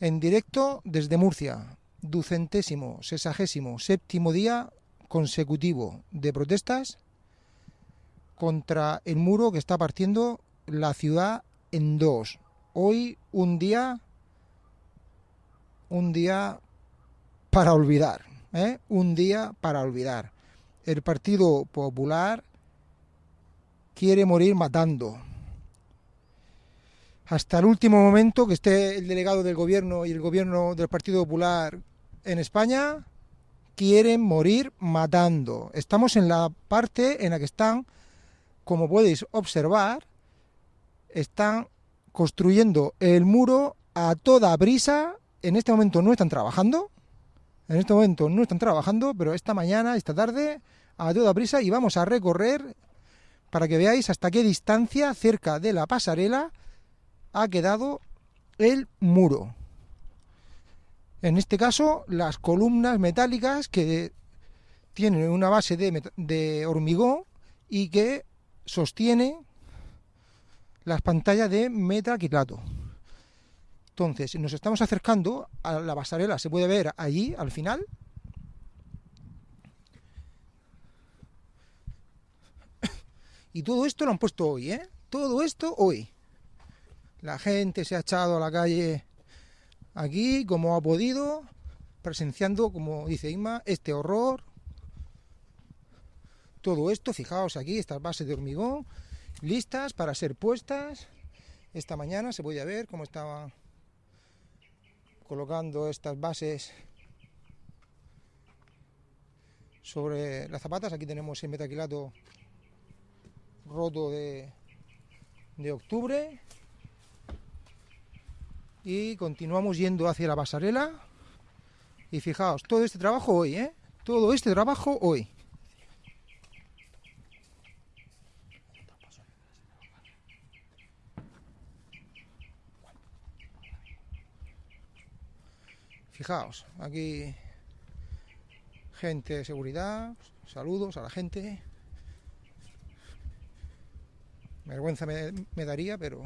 en directo desde Murcia, ducentésimo, sesagésimo, séptimo día consecutivo de protestas contra el muro que está partiendo la ciudad en dos. Hoy un día, un día para olvidar, ¿eh? un día para olvidar. El Partido Popular quiere morir matando. Hasta el último momento que esté el delegado del gobierno y el gobierno del Partido Popular en España, quieren morir matando. Estamos en la parte en la que están, como podéis observar, están construyendo el muro a toda brisa. En este momento no están trabajando. En este momento no están trabajando, pero esta mañana, esta tarde, a toda brisa y vamos a recorrer para que veáis hasta qué distancia cerca de la pasarela ha quedado el muro. En este caso, las columnas metálicas que tienen una base de, hormigón y que sostiene las pantallas de metaquilato. Entonces, nos estamos acercando a la pasarela, se puede ver allí al final. Y todo esto lo han puesto hoy, ¿eh? Todo esto hoy. La gente se ha echado a la calle aquí como ha podido, presenciando, como dice Inma, este horror. Todo esto, fijaos aquí, estas bases de hormigón, listas para ser puestas. Esta mañana se podía ver cómo estaban colocando estas bases sobre las zapatas. Aquí tenemos el metaquilato roto de, de octubre y continuamos yendo hacia la pasarela y fijaos, todo este trabajo hoy, ¿eh? Todo este trabajo hoy. Fijaos, aquí gente de seguridad, saludos a la gente. Vergüenza me, me daría, pero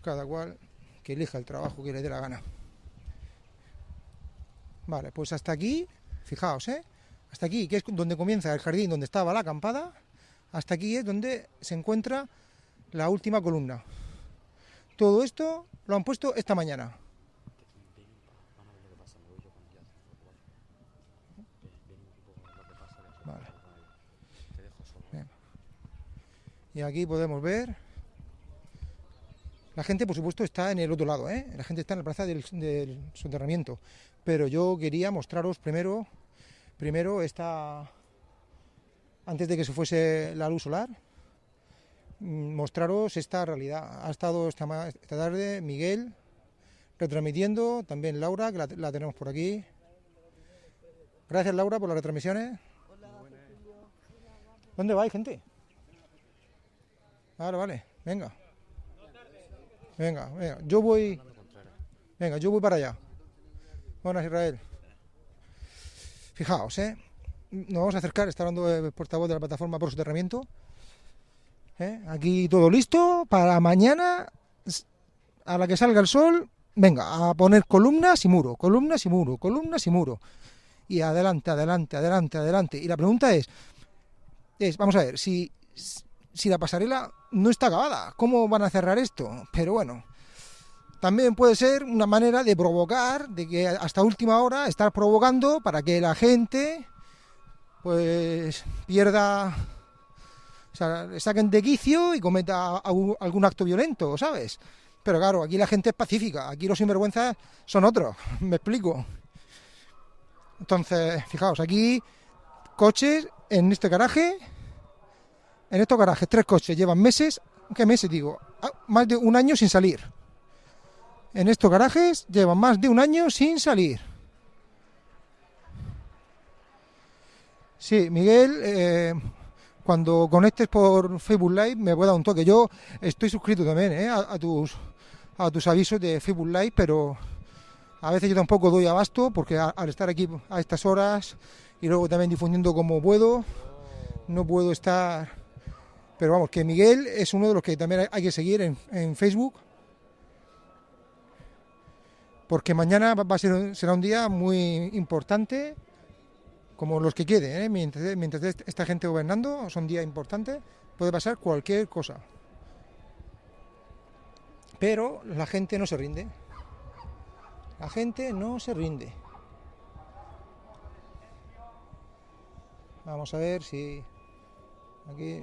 cada cual que elija el trabajo que le dé la gana. Vale, pues hasta aquí, fijaos, ¿eh? Hasta aquí, que es donde comienza el jardín, donde estaba la acampada, hasta aquí es donde se encuentra la última columna. Todo esto lo han puesto esta mañana. Vale. Y aquí podemos ver la gente, por supuesto, está en el otro lado, ¿eh? la gente está en la plaza del, soterramiento. Pero yo quería mostraros primero, primero esta, antes de que se fuese la luz solar, mm, mostraros esta realidad. Ha estado esta, tarde Miguel retransmitiendo, también Laura, que la, tenemos por aquí. Gracias Laura por las retransmisiones. ¿Dónde vais, gente? Vale, vale, venga. Venga, venga, yo voy. Venga, yo voy para allá. Buenas, Israel. Fijaos, ¿eh? Nos vamos a acercar, está hablando el portavoz de la plataforma por soterramiento. ¿eh? Aquí todo listo para mañana, a la que salga el sol, venga, a poner columnas y muro, columnas y muro, columnas y muro. Y adelante, adelante, adelante, adelante. Y la pregunta es, es vamos a ver, si si la pasarela no está acabada, ¿cómo van a cerrar esto? Pero bueno, también puede ser una manera de provocar, de que hasta última hora estar provocando para que la gente pues pierda, o sea, le saquen de quicio y cometa algún acto violento, ¿sabes? Pero claro, aquí la gente es pacífica, aquí los sinvergüenzas son otros, me explico. Entonces, fijaos, aquí coches en este garaje en estos garajes, tres coches llevan meses, ¿qué meses digo? Ah, más de un año sin salir. En estos garajes llevan más de un año sin salir. Sí, Miguel, eh, cuando conectes por Facebook Live me puede dar un toque. Yo estoy suscrito también eh, a, tus, a tus avisos de Facebook Live, pero a veces yo tampoco doy abasto porque al estar aquí a estas horas y luego también difundiendo como puedo, no puedo estar pero vamos, que Miguel es uno de los que también hay que seguir en, Facebook. porque mañana va a ser, será un día muy importante, como los que quede, ¿eh? mientras, mientras esta gente gobernando, son días importantes, puede pasar cualquier cosa. Pero la gente no se rinde. La gente no se rinde. Vamos a ver si aquí...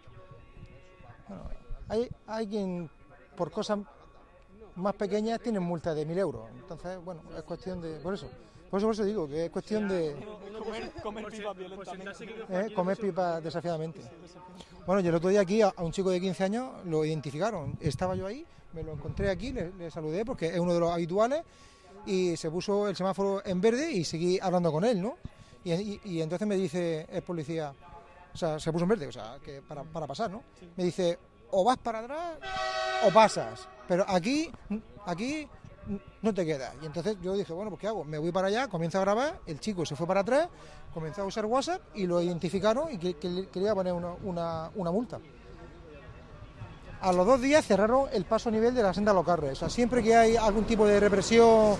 hay, hay quien por cosas más pequeñas tienen multa de mil euros. Entonces, bueno, es cuestión de. Por eso, por eso, por eso digo que es cuestión de. Comer, pipa violentamente. ¿Eh? Comer pipa desafiadamente. Bueno, yo el otro día aquí a, un chico de 15 años lo identificaron. Estaba yo ahí, me lo encontré aquí, le saludé porque es uno de los habituales y se puso el semáforo en verde y seguí hablando con él, ¿no? Y, entonces me dice el policía, o sea, se puso en verde, o sea, que para, pasar, ¿no? Me dice, o vas para atrás o pasas, pero aquí, aquí no te quedas. Y entonces yo dije, bueno, pues ¿qué hago? Me voy para allá, comienzo a grabar, el chico se fue para atrás, comenzó a usar WhatsApp y lo identificaron y que, quería poner una, una multa. A los dos días cerraron el paso a nivel de la senda Locarre. O sea, siempre que hay algún tipo de represión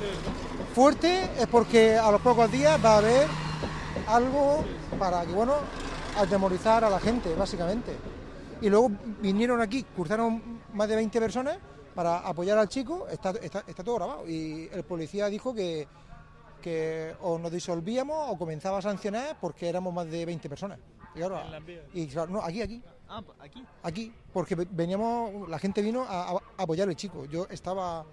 fuerte es porque a los pocos días va a haber algo para que, bueno, atemorizar a la gente, básicamente. Y luego vinieron aquí, cruzaron más de 20 personas para apoyar al chico, está, está, todo grabado. Y el policía dijo que, que o nos disolvíamos o comenzaba a sancionar porque éramos más de 20 personas. Y ahora, y claro, no, aquí, aquí. Ah, aquí. Aquí, porque veníamos, la gente vino a, apoyar al chico. Yo estaba,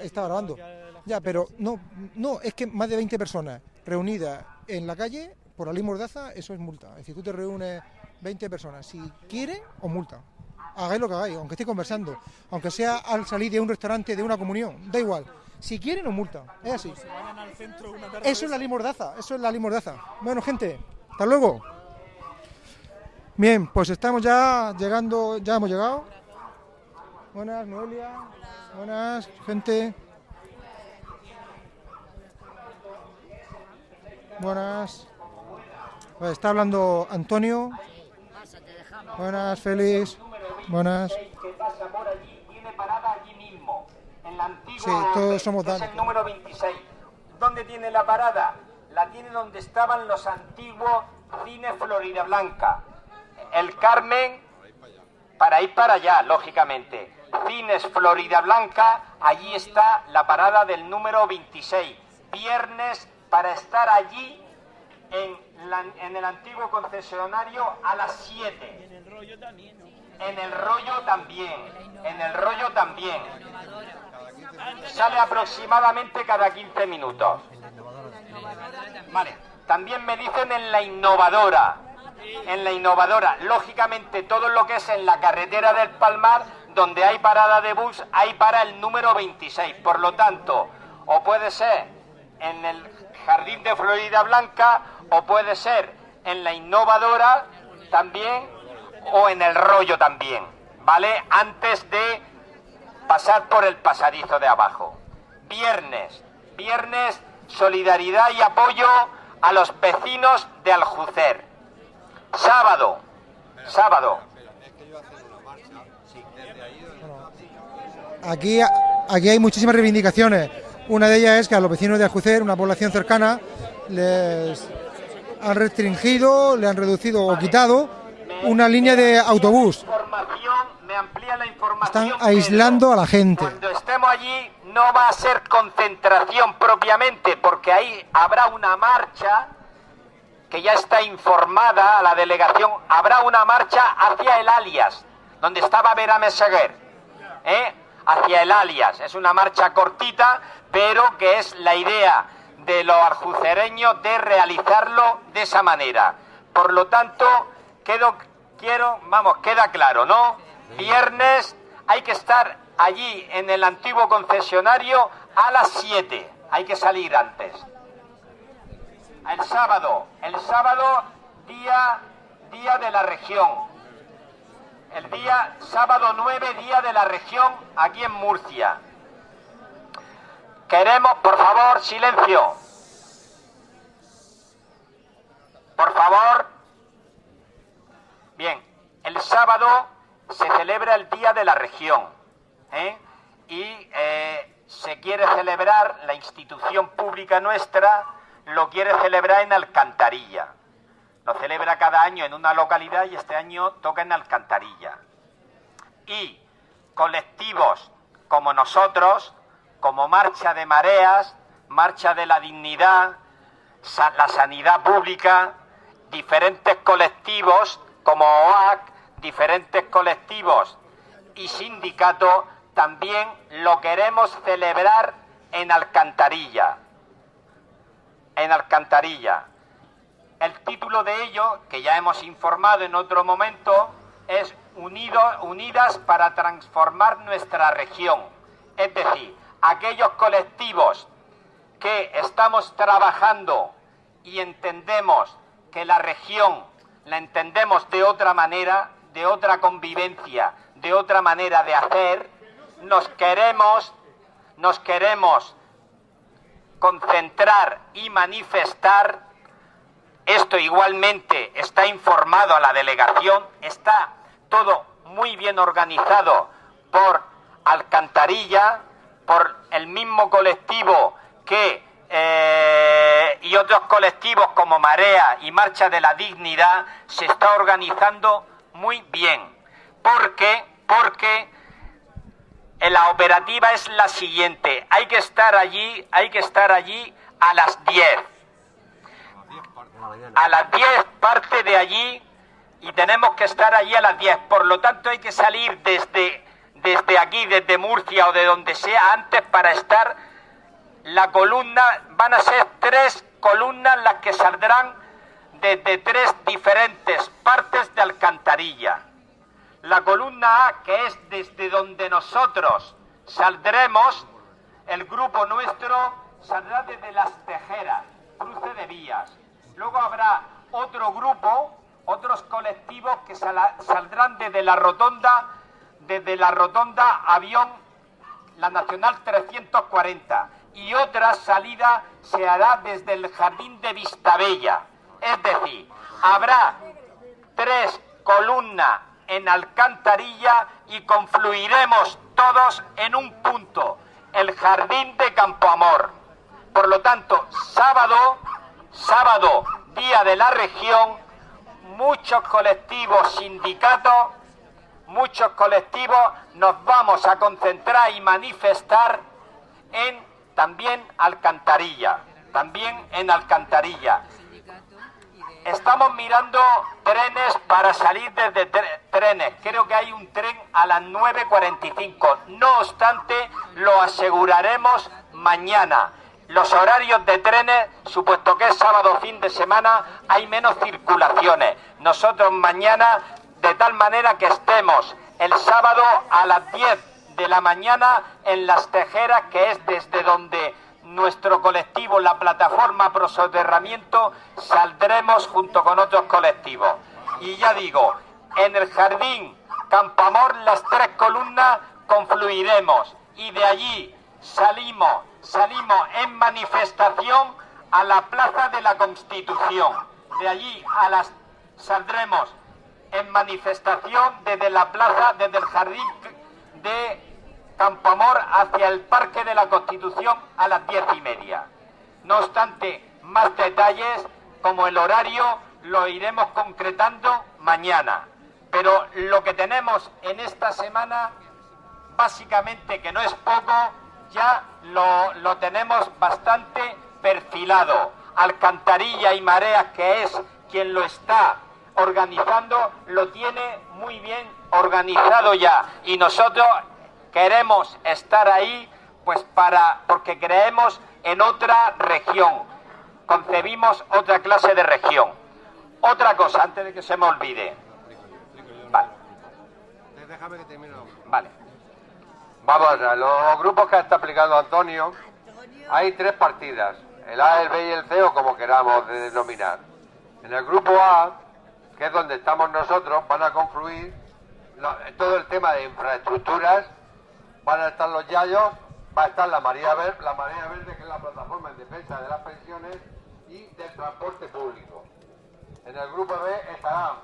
estaba grabando. Ya, pero no, no, es que más de 20 personas reunidas en la calle por la ley Mordaza, eso es multa. Es decir, tú te reúnes 20 personas, si quieren, o multa. Hagáis lo que hagáis, aunque estéis conversando, aunque sea al salir de un restaurante, de una comunión, da igual. Si quieren, o multa. Es así. Eso es la ley Mordaza, eso es la ley Mordaza. Bueno, gente, hasta luego. Bien, pues estamos ya llegando, ya hemos llegado. Buenas, Noelia. Buenas, gente. Buenas. Pues está hablando Antonio. Buenas, Félix. Buenas. Sí, todos somos Es el número 26. ¿Dónde tiene la parada? La tiene donde estaban los antiguos cines Florida Blanca el Carmen para ir para allá, lógicamente. Cines Florida Blanca, allí está la parada del número 26. Viernes para estar allí en, el antiguo concesionario a las 7. En el rollo también. En el rollo también. En el rollo también. Sale aproximadamente cada 15 minutos. Vale. También me dicen en la innovadora en la innovadora. Lógicamente, todo lo que es en la carretera del Palmar, donde hay parada de bus, hay para el número 26. Por lo tanto, o puede ser en el Jardín de Florida Blanca, o puede ser en la innovadora también, o en el rollo también, ¿vale? Antes de pasar por el pasadizo de abajo. Viernes, viernes, solidaridad y apoyo a los vecinos de Aljucer. Sábado, sábado. Aquí, aquí hay muchísimas reivindicaciones. Una de ellas es que a los vecinos de Aljucer, una población cercana, les han restringido, le han reducido o quitado una línea de autobús. Están aislando a la gente. Cuando estemos allí no va a ser concentración propiamente, porque ahí habrá una marcha que ya está informada a la delegación, habrá una marcha hacia el alias, donde estaba Vera Meseguer, ¿eh? hacia el alias. Es una marcha cortita, pero que es la idea de los arjucereños de realizarlo de esa manera. Por lo tanto, quiero, vamos, queda claro, ¿no? Viernes hay que estar allí en el antiguo concesionario a las 7. Hay que salir antes. El sábado, el sábado día día de la región. El día sábado 9 día de la región aquí en Murcia. Queremos, por favor, silencio. Por favor. Bien, el sábado se celebra el Día de la Región. ¿eh? Y eh, se quiere celebrar, la institución pública nuestra lo quiere celebrar en Alcantarilla. Lo celebra cada año en una localidad y este año toca en Alcantarilla. Y colectivos como nosotros, como Marcha de Mareas, Marcha de la Dignidad, la Sanidad Pública, diferentes colectivos como OAC, diferentes colectivos y sindicatos, también lo queremos celebrar en Alcantarilla. En Alcantarilla. El título de ello, que ya hemos informado en otro momento, es Unidas para transformar nuestra región. Es decir, aquellos colectivos que estamos trabajando y entendemos que la región la entendemos de otra manera, de otra convivencia, de otra manera de hacer, nos queremos, nos queremos concentrar y manifestar. Esto igualmente está informado a la delegación, está todo muy bien organizado por Alcantarilla, por el mismo colectivo que eh, y otros colectivos como Marea y Marcha de la Dignidad se está organizando muy bien. ¿Por qué? Porque la operativa es la siguiente. Hay que estar allí, hay que estar allí a las 10. A las 10 parte de allí y tenemos que estar allí a las 10. Por lo tanto hay que salir desde, desde aquí, desde Murcia o de donde sea antes para estar la columna, van a ser tres columnas las que saldrán desde tres diferentes partes de alcantarilla. La columna A, que es desde donde nosotros saldremos, el grupo nuestro saldrá desde las tejeras, cruce de vías. Luego habrá otro grupo, otros colectivos que saldrán desde la rotonda, desde la rotonda avión, la Nacional 340 y otra salida se hará desde el jardín de Vistabella. Es decir, habrá tres columnas en Alcantarilla y confluiremos todos en un punto, el jardín de Campoamor. Por lo tanto, sábado, sábado, día de la región, muchos colectivos, sindicatos, muchos colectivos nos vamos a concentrar y manifestar en también Alcantarilla, también en Alcantarilla. Estamos mirando trenes para salir desde trenes. Creo que hay un tren a las 9.45. No obstante, lo aseguraremos mañana. Los horarios de trenes, supuesto que es sábado fin de semana, hay menos circulaciones. Nosotros mañana, de tal manera que estemos el sábado a las 10 de la mañana en Las Tejeras, que es desde donde nuestro colectivo, la plataforma Prosoterramiento, saldremos junto con otros colectivos. Y ya digo, en el jardín Campamor, las tres columnas, confluiremos y de allí salimos, salimos en manifestación a la Plaza de la Constitución. De allí a las saldremos en manifestación desde la plaza, desde el jardín de Campamor hacia el Parque de la Constitución a las diez y media. No obstante, más detalles como el horario lo iremos concretando mañana. Pero lo que tenemos en esta semana, básicamente que no es poco, ya lo, lo tenemos bastante perfilado. Alcantarilla y Mareas, que es quien lo está organizando, lo tiene muy bien organizado ya. Y nosotros queremos estar ahí pues para porque creemos en otra región. Concebimos otra clase de región. Otra cosa, antes de que se me olvide. Vale. Déjame que termine. Vale. Vamos a ver, los grupos que está explicando Antonio, hay tres partidas, el A, el B y el C o como queramos denominar. En el grupo A, que es donde estamos nosotros, van a confluir todo el tema de infraestructuras, van a estar los Yayos, va a estar la María Verde, la María Verde que es la plataforma en defensa de las pensiones y del transporte público. En el grupo B estarán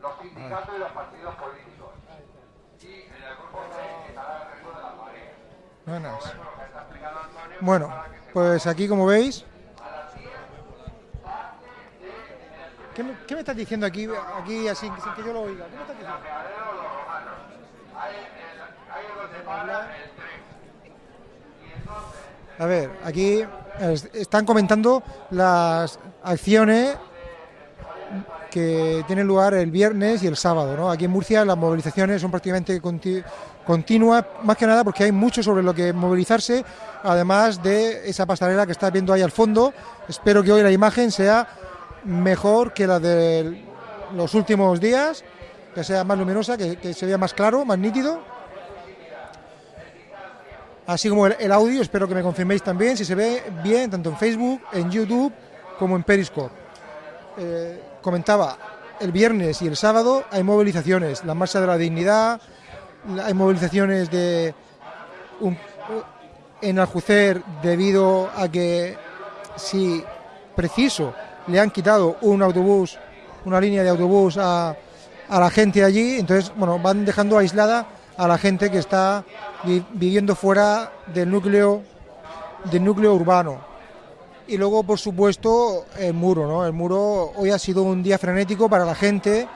los sindicatos y los partidos políticos. Y en el grupo C estará el resto de las mareas. Bueno, pues aquí como veis... ¿Qué me, ¿Qué me, estás diciendo aquí, aquí así, sin que yo lo oiga? ¿Qué me estás diciendo? A ver, aquí están comentando las acciones que tienen lugar el viernes y el sábado. ¿no? Aquí en Murcia las movilizaciones son prácticamente continuas, más que nada porque hay mucho sobre lo que movilizarse, además de esa pasarela que estás viendo ahí al fondo. Espero que hoy la imagen sea mejor que la de los últimos días, que sea más luminosa, que, que se vea más claro, más nítido así como el, audio, espero que me confirméis también si se ve bien, tanto en Facebook, en YouTube como en Periscope. Eh, comentaba, el viernes y el sábado hay movilizaciones, la Marcha de la Dignidad, hay movilizaciones de en Aljucer debido a que si preciso le han quitado un autobús, una línea de autobús a, a la gente allí, entonces bueno, van dejando aislada a la gente que está viviendo fuera del núcleo del núcleo urbano. Y luego, por supuesto, el muro, ¿no? El muro hoy ha sido un día frenético para la gente.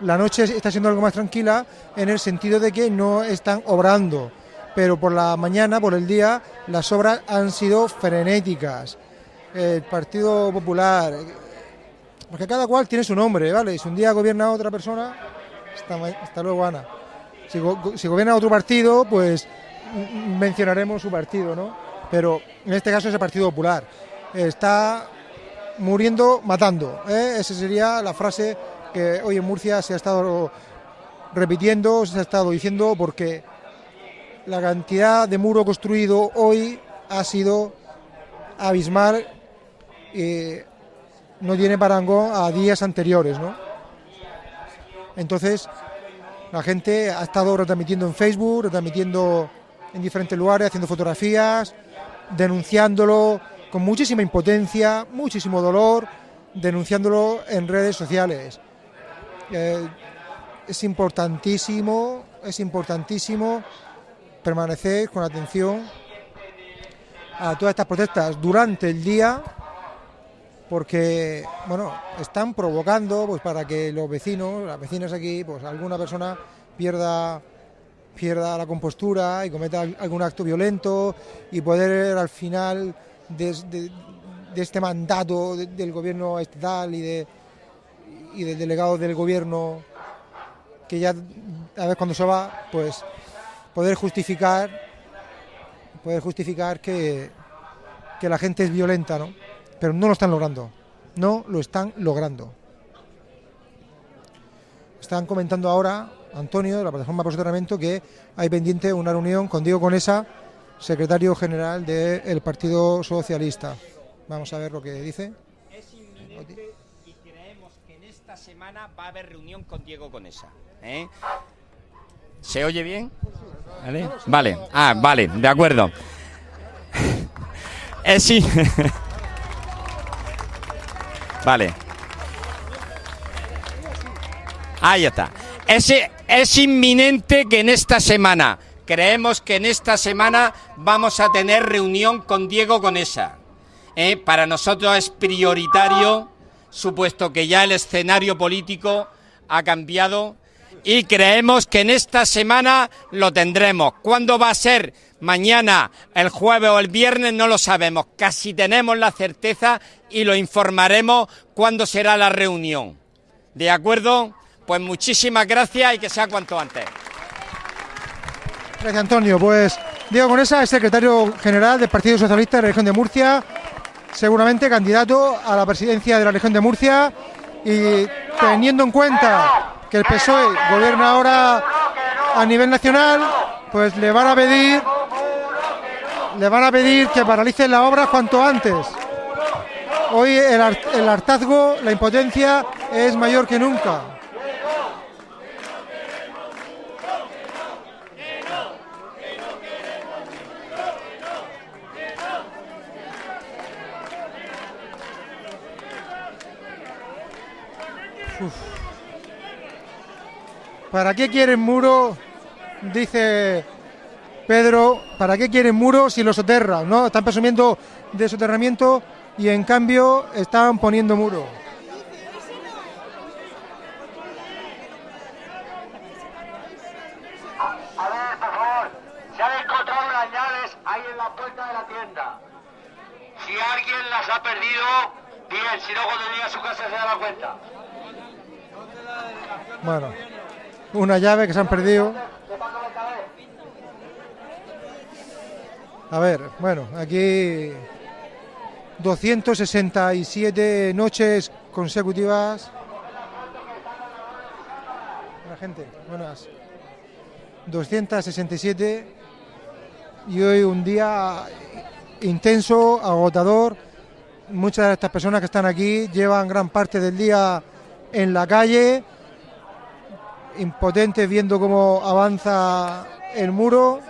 La noche está siendo algo más tranquila en el sentido de que no están obrando, pero por la mañana, por el día, las obras han sido frenéticas. El Partido Popular, porque cada cual tiene su nombre, ¿vale? Si un día gobierna otra persona, hasta, luego Ana. Si, gobierna otro partido, pues mencionaremos su partido, ¿no? Pero en este caso es el Partido Popular. Está muriendo matando. ¿eh? Esa sería la frase que hoy en Murcia se ha estado repitiendo, se ha estado diciendo, porque la cantidad de muro construido hoy ha sido abismal y no tiene parangón a días anteriores, ¿no? Entonces, la gente ha estado retransmitiendo en Facebook, retransmitiendo en diferentes lugares, haciendo fotografías, denunciándolo con muchísima impotencia, muchísimo dolor, denunciándolo en redes sociales. Eh, es importantísimo, es importantísimo permanecer con atención a todas estas protestas durante el día porque bueno, están provocando pues para que los vecinos, las vecinas aquí, pues alguna persona pierda pierda la compostura y cometa algún acto violento y poder al final de, este mandato del gobierno estatal y, de, y del delegado del gobierno que ya a ver cuando se va, pues poder justificar poder justificar que, que la gente es violenta, ¿no? Pero no lo están logrando. No lo están logrando. Están comentando ahora, Antonio, de la plataforma posicionamiento, que hay pendiente una reunión con Diego Conesa, secretario general del Partido Socialista. Vamos a ver lo que dice. Es inminente y creemos que en esta semana va a haber reunión con Diego Conesa. ¿eh? ¿Se oye bien? ¿Vale? Vale, ah, vale, de acuerdo. Es sí. Vale. Ahí está. Es, inminente que en esta semana, creemos que en esta semana vamos a tener reunión con Diego Conesa. ¿eh? Para nosotros es prioritario, supuesto que ya el escenario político ha cambiado y creemos que en esta semana lo tendremos. ¿Cuándo va a ser? Mañana, el jueves o el viernes no lo sabemos. Casi tenemos la certeza y lo informaremos cuándo será la reunión. ¿De acuerdo? Pues muchísimas gracias y que sea cuanto antes. Gracias, Antonio. Pues Diego Conesa es secretario general del Partido Socialista de la región de Murcia, seguramente candidato a la presidencia de la región de Murcia y teniendo en cuenta que el PSOE gobierna ahora a nivel nacional, pues le van a pedir le van a pedir que paralicen la obra cuanto antes. Hoy el, el hartazgo, la impotencia es mayor que nunca. ¿Para qué quieren muro? Dice Pedro, ¿para qué quieren muro si lo soterran? ¿no? Están presumiendo de soterramiento y en cambio están poniendo muro. A ver, por favor, se han encontrado las llaves ahí en la puerta de la tienda. Si alguien las ha perdido, bien, si no cuando llegue a su casa se dará cuenta. Bueno, una llave que se han perdido. A ver, bueno, aquí 267 noches consecutivas. La gente, buenas. 267 y hoy un día intenso, agotador. Muchas de estas personas que están aquí llevan gran parte del día en la calle, impotentes viendo cómo avanza el muro.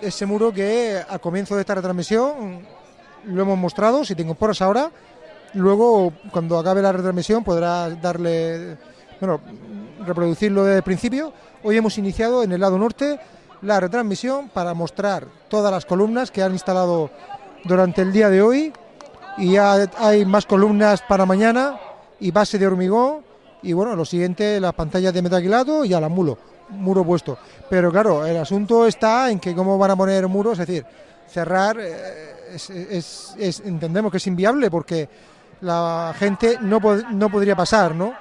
Ese muro que al comienzo de esta retransmisión lo hemos mostrado, si te incorporas ahora, luego cuando acabe la retransmisión podrás darle, bueno, reproducirlo desde el principio. Hoy hemos iniciado en el lado norte la retransmisión para mostrar todas las columnas que han instalado durante el día de hoy y ya hay más columnas para mañana y base de hormigón y bueno, lo siguiente, las pantallas de metaquilato y a la mulo, muro puesto. Pero claro, el asunto está en que cómo van a poner muros, es decir, cerrar, eh, es, es- entendemos que es inviable porque la gente no, no podría pasar, ¿no?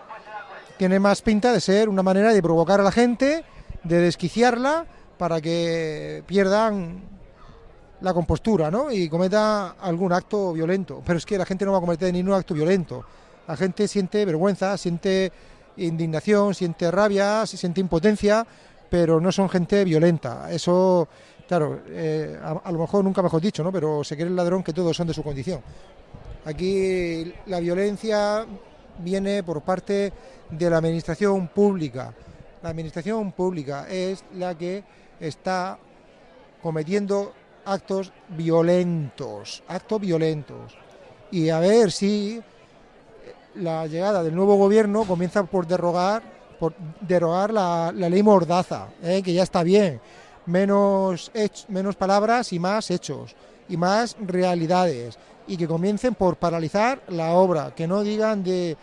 Tiene más pinta de ser una manera de provocar a la gente, de desquiciarla para que pierdan la compostura, ¿no? Y cometa algún acto violento. Pero es que la gente no va a cometer ningún acto violento. La gente siente vergüenza, siente indignación, siente rabia, siente impotencia, pero no son gente violenta. Eso, claro, eh, a, a lo mejor nunca mejor dicho, ¿no? Pero se cree el ladrón que todos son de su condición. Aquí la violencia viene por parte de la administración pública. La administración pública es la que está cometiendo actos violentos, actos violentos. Y a ver si la llegada del nuevo gobierno comienza por derogar, por derogar la, ley Mordaza, ¿eh? que ya está bien. Menos, menos palabras y más hechos, y más realidades. Y que comiencen por paralizar la obra, que no digan de,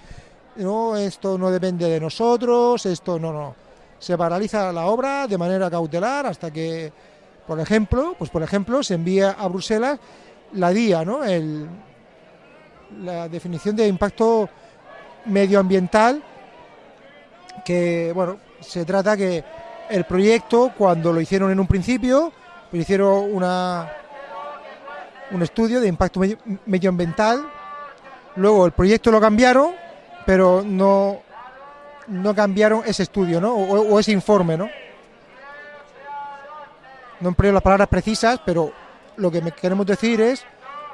no, esto no depende de nosotros, esto no, no. Se paraliza la obra de manera cautelar hasta que, por ejemplo, pues por ejemplo, se envía a Bruselas la DIA, ¿no? La definición de impacto medioambiental que bueno se trata que el proyecto cuando lo hicieron en un principio pues hicieron una un estudio de impacto medio- medioambiental luego el proyecto lo cambiaron pero no no cambiaron ese estudio ¿no? o, o ese informe no no empleo las palabras precisas pero lo que queremos decir es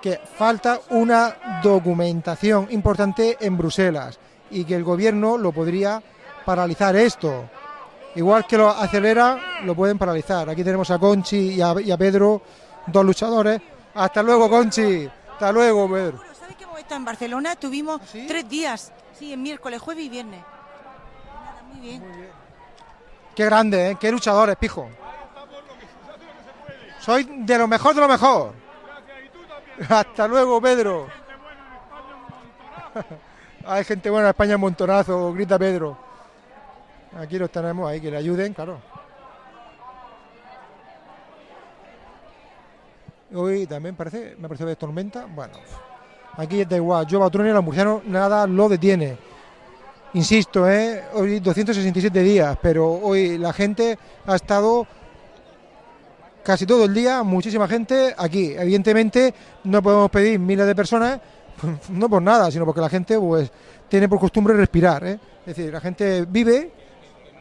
que falta una documentación importante en Bruselas y que el gobierno lo podría paralizar esto. Igual que lo acelera, lo pueden paralizar. Aquí tenemos a Conchi y a, y a Pedro, dos luchadores. Hasta luego, Conchi. Hasta luego, Pedro. Bueno, ¿Sabes que hemos estado en Barcelona? Tuvimos ¿Sí? tres días. Sí, en miércoles, jueves y viernes. Nada, muy bien. Qué grande, ¿eh? Qué luchadores, pijo. Soy de lo mejor de lo mejor. Hasta luego, Pedro. Hay gente buena en España, un montonazo, grita Pedro. Aquí los tenemos ahí, que le ayuden, claro. Hoy también parece, me parece que es tormenta. Bueno, aquí da igual. Yo, Batroni, los murcianos, nada lo detiene. Insisto, ¿eh? hoy 267 días, pero hoy la gente ha estado casi todo el día, muchísima gente aquí. Evidentemente no podemos pedir miles de personas, no por nada, sino porque la gente pues tiene por costumbre respirar. ¿eh? Es decir, la gente vive,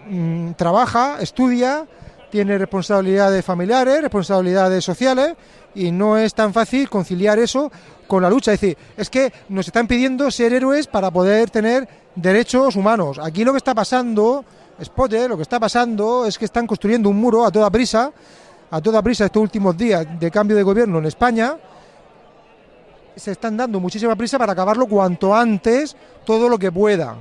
mm, trabaja, estudia, tiene responsabilidades familiares, responsabilidades sociales y no es tan fácil conciliar eso con la lucha. Es decir, es que nos están pidiendo ser héroes para poder tener derechos humanos. Aquí lo que está pasando, Spotter, lo que está pasando es que están construyendo un muro a toda prisa, a toda prisa estos últimos días de cambio de gobierno en España. Se están dando muchísima prisa para acabarlo cuanto antes, todo lo que pueda.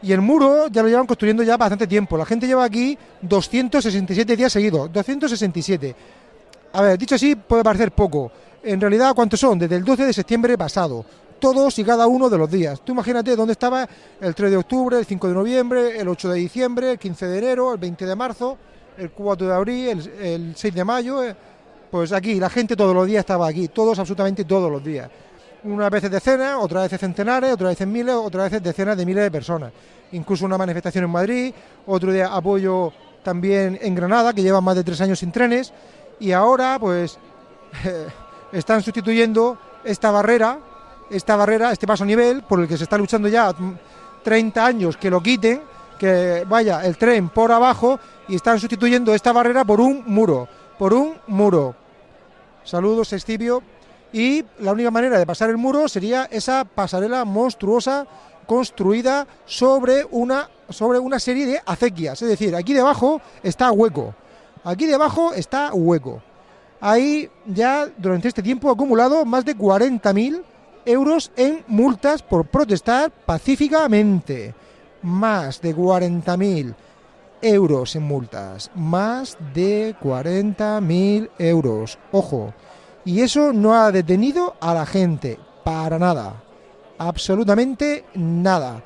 Y el muro ya lo llevan construyendo ya bastante tiempo. La gente lleva aquí 267 días seguidos, 267. A ver, dicho así puede parecer poco. En realidad, ¿cuántos son? Desde el 12 de septiembre pasado. Todos y cada uno de los días. Tú imagínate dónde estaba el 3 de octubre, el 5 de noviembre, el 8 de diciembre, el 15 de enero, el 20 de marzo, el 4 de abril, el, el 6 de mayo. eh, Pues aquí, la gente todos los días estaba aquí. Todos, absolutamente todos los días. Unas veces decenas, otras veces centenares, otras veces miles, otras veces decenas de miles de personas. Incluso una manifestación en Madrid, otro día apoyo también en Granada, que llevan más de tres años sin trenes, y ahora pues están sustituyendo esta barrera, esta barrera, este paso a nivel, por el que se está luchando ya mm, 30 años que lo quiten, que vaya el tren por abajo, y están sustituyendo esta barrera por un muro, por un muro. Saludos, Escipio. Y la única manera de pasar el muro sería esa pasarela monstruosa construida sobre una, sobre una serie de acequias. Es decir, aquí debajo está hueco. Aquí debajo está hueco. Hay ya durante este tiempo acumulado más de 40.000 euros en multas por protestar pacíficamente. Más de 40.000 euros en multas. Más de 40.000 euros. Ojo. Y eso no ha detenido a la gente. Para nada. Absolutamente nada.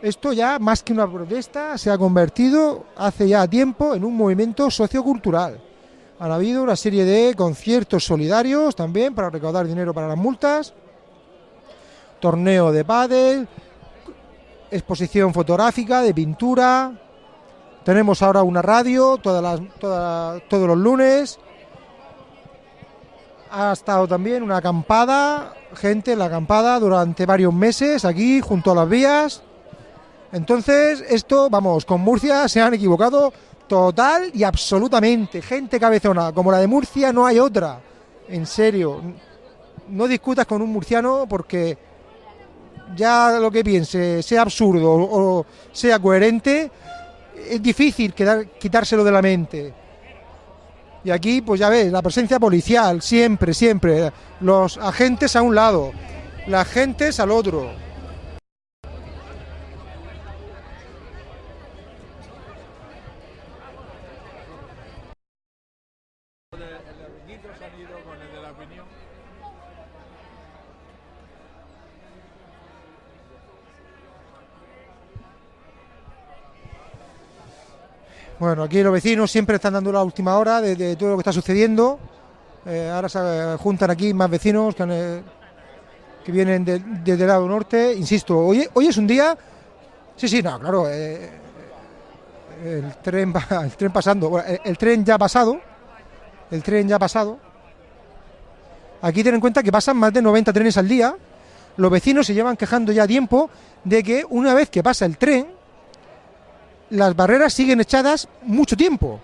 Esto ya, más que una protesta, se ha convertido hace ya tiempo en un movimiento sociocultural. Han habido una serie de conciertos solidarios también para recaudar dinero para las multas, torneo de pádel, exposición fotográfica, de pintura. Tenemos ahora una radio todas las, todas- todos los lunes. Ha estado también una acampada, gente en la acampada durante varios meses aquí junto a las vías. Entonces, esto, vamos, con Murcia se han equivocado total y absolutamente. Gente cabezona, como la de Murcia no hay otra. En serio, no discutas con un murciano porque ya lo que piense, sea absurdo o sea coherente, es difícil quitárselo de la mente. Y aquí, pues ya ves, la presencia policial, siempre, siempre. Los agentes a un lado, las agentes al otro. Bueno, aquí los vecinos siempre están dando la última hora de, todo lo que está sucediendo. Eh, ahora se eh, juntan aquí más vecinos eh, que vienen de- desde el lado norte. Insisto, hoy, es un día... Sí, sí, no, claro. el, tren, va- el tren pasando. Bueno, el, el tren ya ha pasado. El tren ya ha pasado. Aquí ten en cuenta que pasan más de 90 trenes al día. Los vecinos se llevan quejando ya tiempo de que una vez que pasa el tren, las barreras siguen echadas mucho tiempo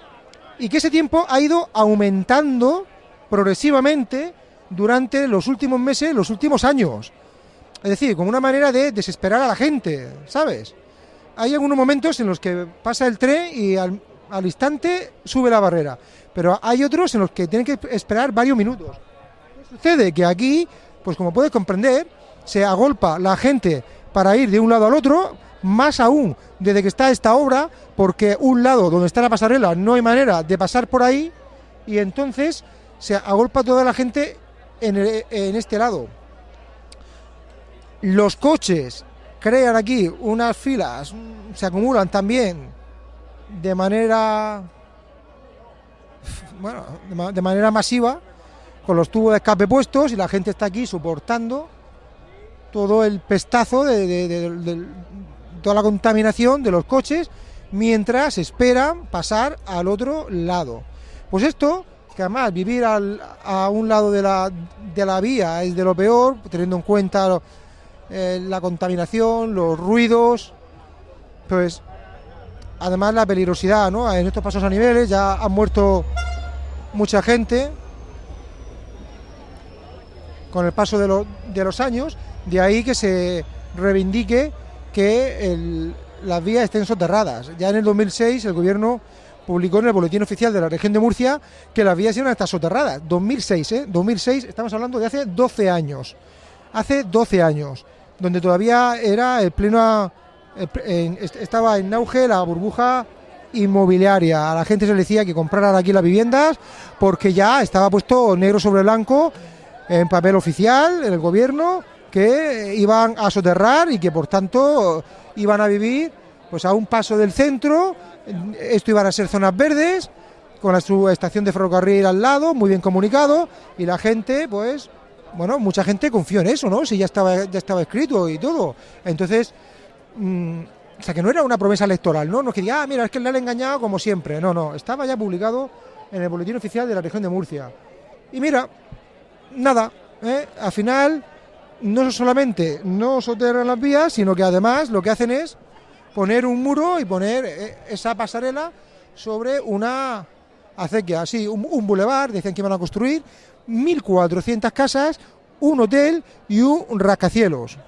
y que ese tiempo ha ido aumentando progresivamente durante los últimos meses, los últimos años. Es decir, como una manera de desesperar a la gente, ¿sabes? Hay algunos momentos en los que pasa el tren y al, instante sube la barrera, pero hay otros en los que tienen que esperar varios minutos. ¿Qué sucede? Que aquí, pues como puedes comprender, se agolpa la gente para ir de un lado al otro, más aún desde que está esta obra, porque un lado donde está la pasarela no hay manera de pasar por ahí y entonces se agolpa toda la gente en, en este lado. Los coches crean aquí unas filas, mm, se acumulan también de manera bueno, de ma- de manera masiva con los tubos de escape puestos y la gente está aquí soportando todo el pestazo de- toda la contaminación de los coches mientras esperan pasar al otro lado. Pues esto, que además vivir a un lado de la, de la vía es de lo peor, teniendo en cuenta eh, la contaminación, los ruidos, pues además la peligrosidad, ¿no? En estos pasos a niveles ya han muerto mucha gente con el paso de, lo- de los años, de ahí que se reivindique que las vías estén soterradas. Ya en el 2006 el gobierno publicó en el boletín oficial de la región de Murcia que las vías iban a estar soterradas. 2006, ¿eh? 2006, estamos hablando de hace 12 años. Hace 12 años, donde todavía era el pleno, estaba en auge la burbuja inmobiliaria. A la gente se le decía que compraran aquí las viviendas porque ya estaba puesto negro sobre blanco en papel oficial en el gobierno que iban a soterrar y que por tanto iban a vivir pues a un paso del centro. Esto iban a ser zonas verdes con su estación de ferrocarril al lado, muy bien comunicado y la gente pues bueno, mucha gente confió en eso, ¿no? Si ya estaba ya estaba escrito y todo. Entonces, mm, o sea, que no era una promesa electoral, ¿no? No es que diga, ah, mira, es que le han engañado como siempre. No, no, estaba ya publicado en el boletín oficial de la región de Murcia. Y mira, nada, ¿eh? al final no solamente no soterran las vías, sino que además lo que hacen es poner un muro y poner eh, esa pasarela sobre una acequia, así, un, bulevar, decían que iban a construir 1.400 casas, un hotel y un rascacielos.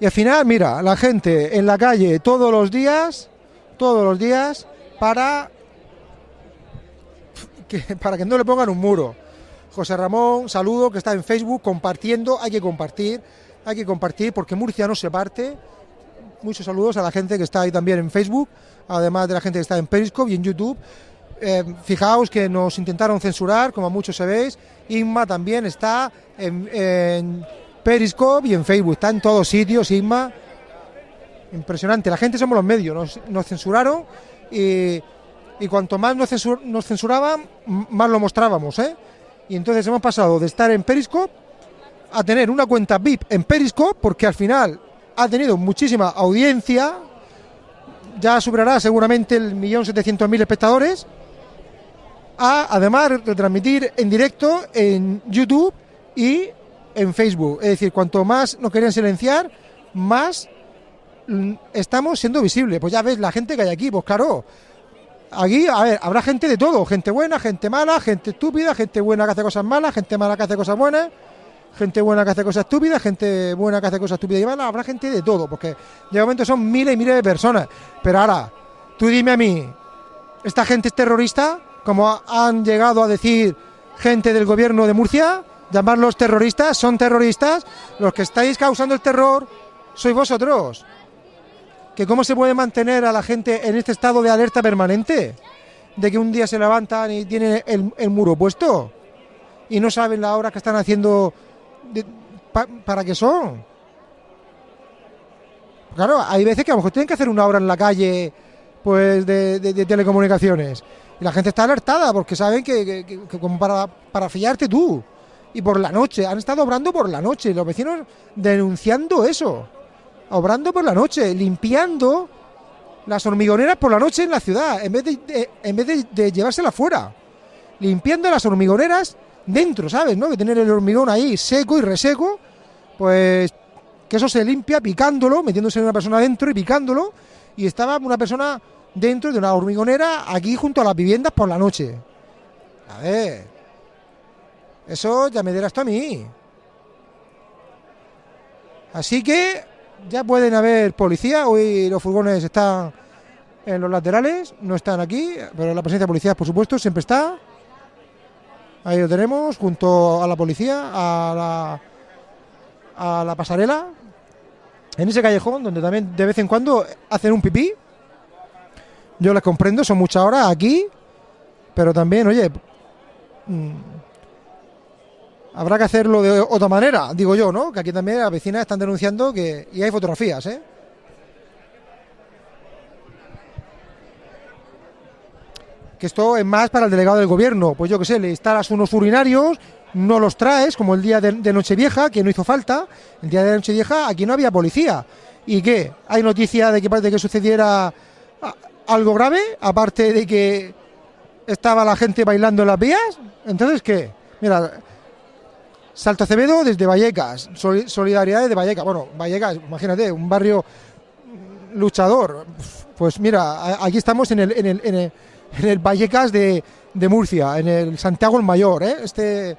Y al final, mira, la gente en la calle todos los días, todos los días, para que, para que no le pongan un muro. José Ramón, saludo, que está en Facebook compartiendo, hay que compartir, hay que compartir porque Murcia no se parte. Muchos saludos a la gente que está ahí también en Facebook, además de la gente que está en Periscope y en YouTube. Eh, fijaos que nos intentaron censurar, como muchos sabéis. Inma también está en, Periscope y en Facebook, está en todos sitios, Inma. Impresionante, la gente somos los medios, nos, censuraron y, y cuanto más nos, nos censuraban, más lo mostrábamos, ¿eh? Y entonces hemos pasado de estar en Periscope a tener una cuenta VIP en Periscope, porque al final ha tenido muchísima audiencia, ya superará seguramente el millón setecientos mil espectadores, a además retransmitir en directo en YouTube y en Facebook. Es decir, cuanto más nos querían silenciar, más mm, estamos siendo visibles. Pues ya ves la gente que hay aquí, pues claro, aquí, a ver, habrá gente de todo, gente buena, gente mala, gente estúpida, gente buena que hace cosas malas, gente mala que hace cosas buenas, gente buena que hace cosas estúpidas, gente buena que hace cosas estúpidas y malas, habrá gente de todo, porque de momento son miles y miles de personas. Pero ahora, tú dime a mí, ¿esta gente es terrorista? Como ha- han llegado a decir gente del gobierno de Murcia, llamarlos terroristas, son terroristas, los que estáis causando el terror sois vosotros que cómo se puede mantener a la gente en este estado de alerta permanente, de que un día se levantan y tienen el, muro puesto y no saben la hora que están haciendo para qué son. Claro, hay veces que a lo mejor tienen que hacer una hora en la calle pues de, telecomunicaciones. Y la gente está alertada porque saben que como para, para fiarte tú. Y por la noche, han estado obrando por la noche, los vecinos denunciando eso obrando por la noche, limpiando las hormigoneras por la noche en la ciudad, en vez de, de- en vez de, de llevárselas fuera. Limpiando las hormigoneras dentro, ¿sabes? ¿No? Que tener el hormigón ahí seco y reseco, pues que eso se limpia picándolo, metiéndose una persona dentro y picándolo, y estaba una persona dentro de una hormigonera aquí junto a las viviendas por la noche. A ver, eso ya me dirás tú a mí. Así que ya pueden haber policía. Hoy los furgones están en los laterales, no están aquí, pero la presencia de policía, por supuesto, siempre está. Ahí lo tenemos, junto a la policía, a la, pasarela, en ese callejón donde también de vez en cuando hacen un pipí. Yo les comprendo, son muchas horas aquí, pero también, oye, mm, habrá que hacerlo de otra manera, digo yo, ¿no? Que aquí también las vecinas están denunciando que. Y hay fotografías, ¿eh? Que esto es más para el delegado del gobierno. Pues yo qué sé, le instalas unos urinarios, no los traes, como el día de, de Nochevieja, que no hizo falta. El día de Nochevieja aquí no había policía. ¿Y qué? ¿Hay noticia de que parece que sucediera a- algo grave? Aparte de que estaba la gente bailando en las vías. Entonces, ¿qué? Mira, Salto Acevedo desde Vallecas, Sol- solidaridad desde Vallecas. Bueno, Vallecas, imagínate, un barrio luchador. Pues mira, aquí estamos en el, en el, en el, en el Vallecas de, Murcia, en el Santiago el Mayor. ¿eh? Este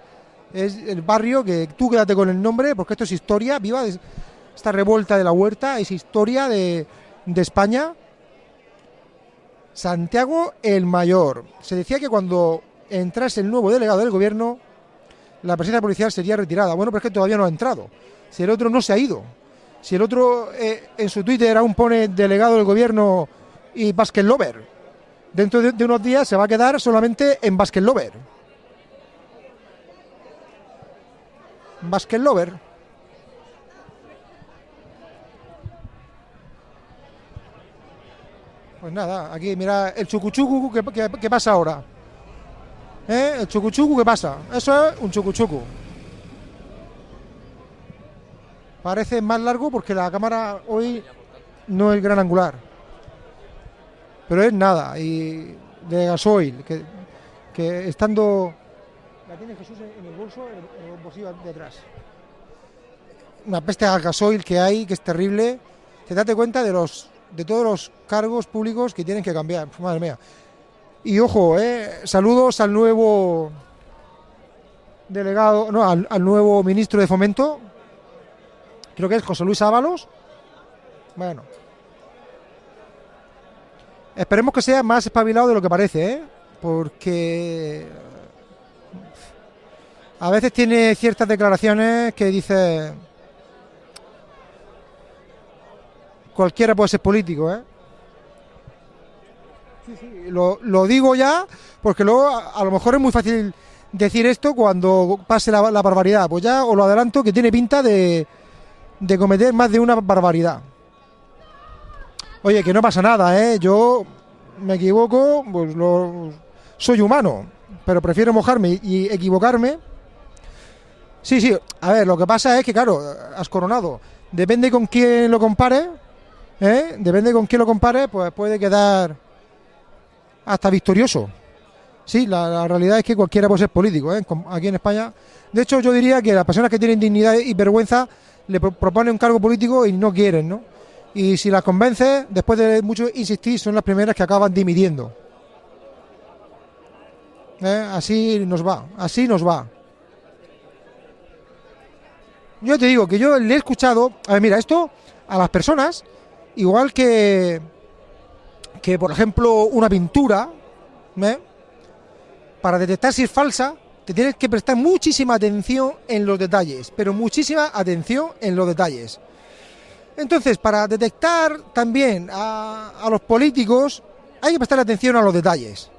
es el barrio que tú quédate con el nombre, porque esto es historia viva. esta revuelta de la huerta es historia de, de España. Santiago el Mayor. Se decía que cuando entrase el nuevo delegado del gobierno, la presencia policial sería retirada. Bueno, pero es que todavía no ha entrado. Si el otro no se ha ido. Si el otro eh, en su Twitter aún pone delegado del gobierno y basket lover. Dentro de, unos días se va a quedar solamente en basket lover. Pues nada, aquí mira el chucuchucu, ¿qué, qué, qué pasa ahora? ¿Eh? El chucuchucu, ¿qué pasa? Eso es un chucuchucu. Parece más largo porque la cámara hoy no es gran angular. Pero es nada, y de gasoil, que, estando... La tiene Jesús en el bolso, en el bolsillo de atrás. Una peste al gasoil que hay, que es terrible. Te date cuenta de los de todos los cargos públicos que tienen que cambiar. Madre mía. Y ojo, eh, saludos al nuevo delegado, no, al, al nuevo ministro de Fomento, creo que es José Luis Ábalos. Bueno, esperemos que sea más espabilado de lo que parece, ¿eh? porque a veces tiene ciertas declaraciones que dice cualquiera puede ser político, ¿eh? Sí, sí, lo, digo ya porque luego a, lo mejor es muy fácil decir esto cuando pase la, la barbaridad. Pues ya os lo adelanto que tiene pinta de, de cometer más de una barbaridad. Oye, que no pasa nada, ¿eh? Yo me equivoco, pues lo, soy humano, pero prefiero mojarme y equivocarme. Sí, sí, a ver, lo que pasa es que, claro, has coronado. Depende con quién lo compare, ¿eh? Depende con quién lo compare, pues puede quedar hasta victorioso. Sí, la, realidad es que cualquiera puede ser político, ¿eh? Aquí en España. De hecho, yo diría que las personas que tienen dignidad y vergüenza le pro- proponen un cargo político y no quieren, ¿no? Y si las convence, después de mucho insistir, son las primeras que acaban dimitiendo. ¿Eh? Así nos va, así nos va. Yo te digo que yo le he escuchado. A ver, mira, esto a las personas, igual que, que por ejemplo, una pintura, ¿eh? para detectar si es falsa, te tienes que prestar muchísima atención en los detalles, pero muchísima atención en los detalles. Entonces, para detectar también a, los políticos, hay que prestar atención a los detalles.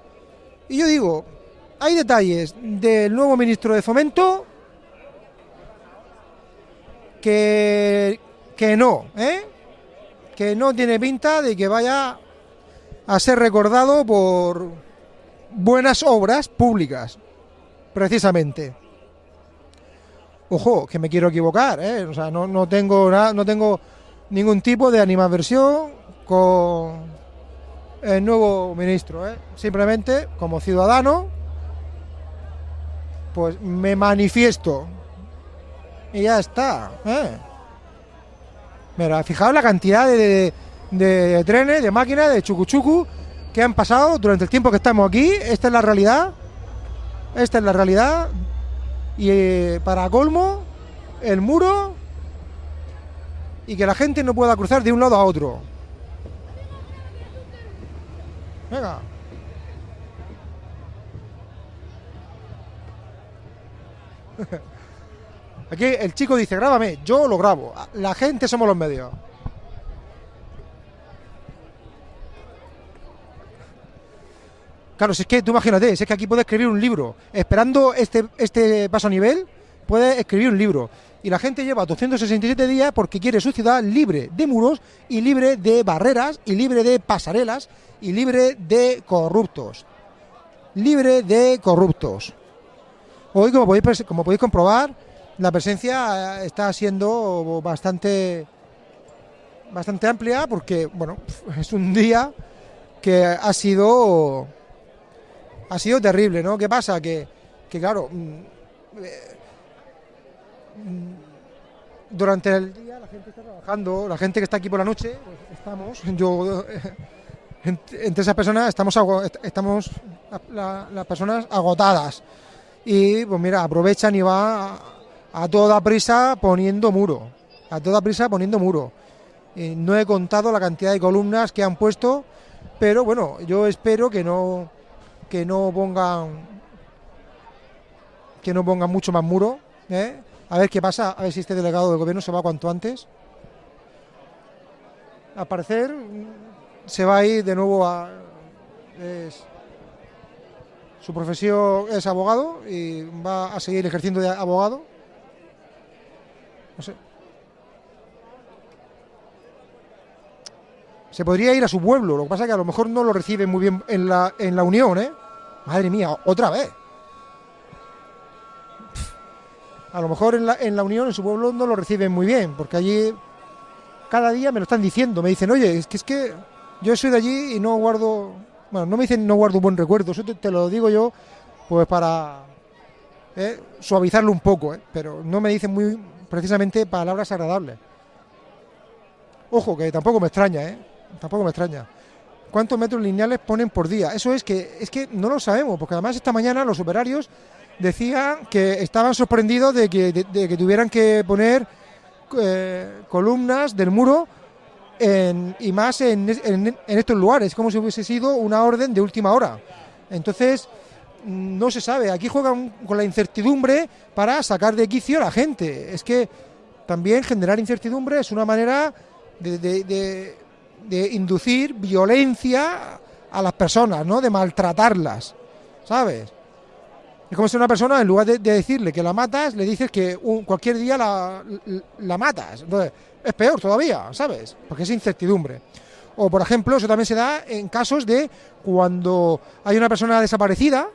Y yo digo, hay detalles del nuevo ministro de Fomento que, que no, ¿eh? que no tiene pinta de que vaya a ser recordado por buenas obras públicas, precisamente. Ojo, que me quiero equivocar, ¿eh? o sea, no, no tengo nada, no tengo ningún tipo de animadversión con el nuevo ministro, ¿eh? simplemente como ciudadano, pues me manifiesto y ya está. ¿eh? Mira, fijaos la cantidad de, de, de trenes, de máquinas, de chucuchucu que han pasado durante el tiempo que estamos aquí. Esta es la realidad. Esta es la realidad. Y eh, para colmo, el muro y que la gente no pueda cruzar de un lado a otro. Venga. Aquí el chico dice, grábame, yo lo grabo. La gente somos los medios. Claro, si es que tú imagínate, si es que aquí puedes escribir un libro. Esperando este, este paso a nivel, puedes escribir un libro. Y la gente lleva 267 días porque quiere su ciudad libre de muros y libre de barreras y libre de pasarelas y libre de corruptos. Libre de corruptos. Hoy, como podéis, como podéis comprobar, la presencia está siendo bastante bastante amplia porque bueno es un día que ha sido ha sido terrible no qué pasa que, que claro mm, eh, mm, durante el día la gente está trabajando, la gente que está aquí por la noche, pues estamos, yo, entre esas personas estamos, estamos las personas agotadas. Y pues mira, aprovechan y va a, toda prisa poniendo muro, a toda prisa poniendo muro. no he contado la cantidad de columnas que han puesto, pero bueno, yo espero que no que no pongan que no pongan mucho más muro, ¿eh? a ver qué pasa, a ver si este delegado del gobierno se va cuanto antes. Al parecer se va a ir de nuevo a su profesión es abogado y va a seguir ejerciendo de abogado. No sé. Se podría ir a su pueblo, lo que pasa es que a lo mejor no lo recibe muy bien en la, en la Unión, ¿eh? Madre mía, otra vez. A lo mejor en la, en la Unión, en su pueblo, no lo reciben muy bien, porque allí cada día me lo están diciendo. Me dicen, oye, es que es que yo soy de allí y no guardo bueno, no me dicen no guardo un buen recuerdo, eso te, lo digo yo pues para eh, suavizarlo un poco, eh, pero no me dicen muy precisamente palabras agradables. Ojo, que tampoco me extraña, ¿eh? Tampoco me extraña. ¿Cuántos metros lineales ponen por día? Eso es que es que no lo sabemos, porque además esta mañana los operarios decían que estaban sorprendidos de que, de, que tuvieran que poner eh, columnas del muro y más en, estos lugares, como si hubiese sido una orden de última hora. Entonces, no se sabe, aquí juegan con la incertidumbre para sacar de quicio a la gente. Es que también generar incertidumbre es una manera de, inducir violencia a las personas, ¿no? De maltratarlas, ¿sabes? Es como si una persona, en lugar de, decirle que la matas, le dices que cualquier día la, la matas. Entonces, es peor todavía, ¿sabes? Porque es incertidumbre. O, por ejemplo, eso también se da en casos de cuando hay una persona desaparecida,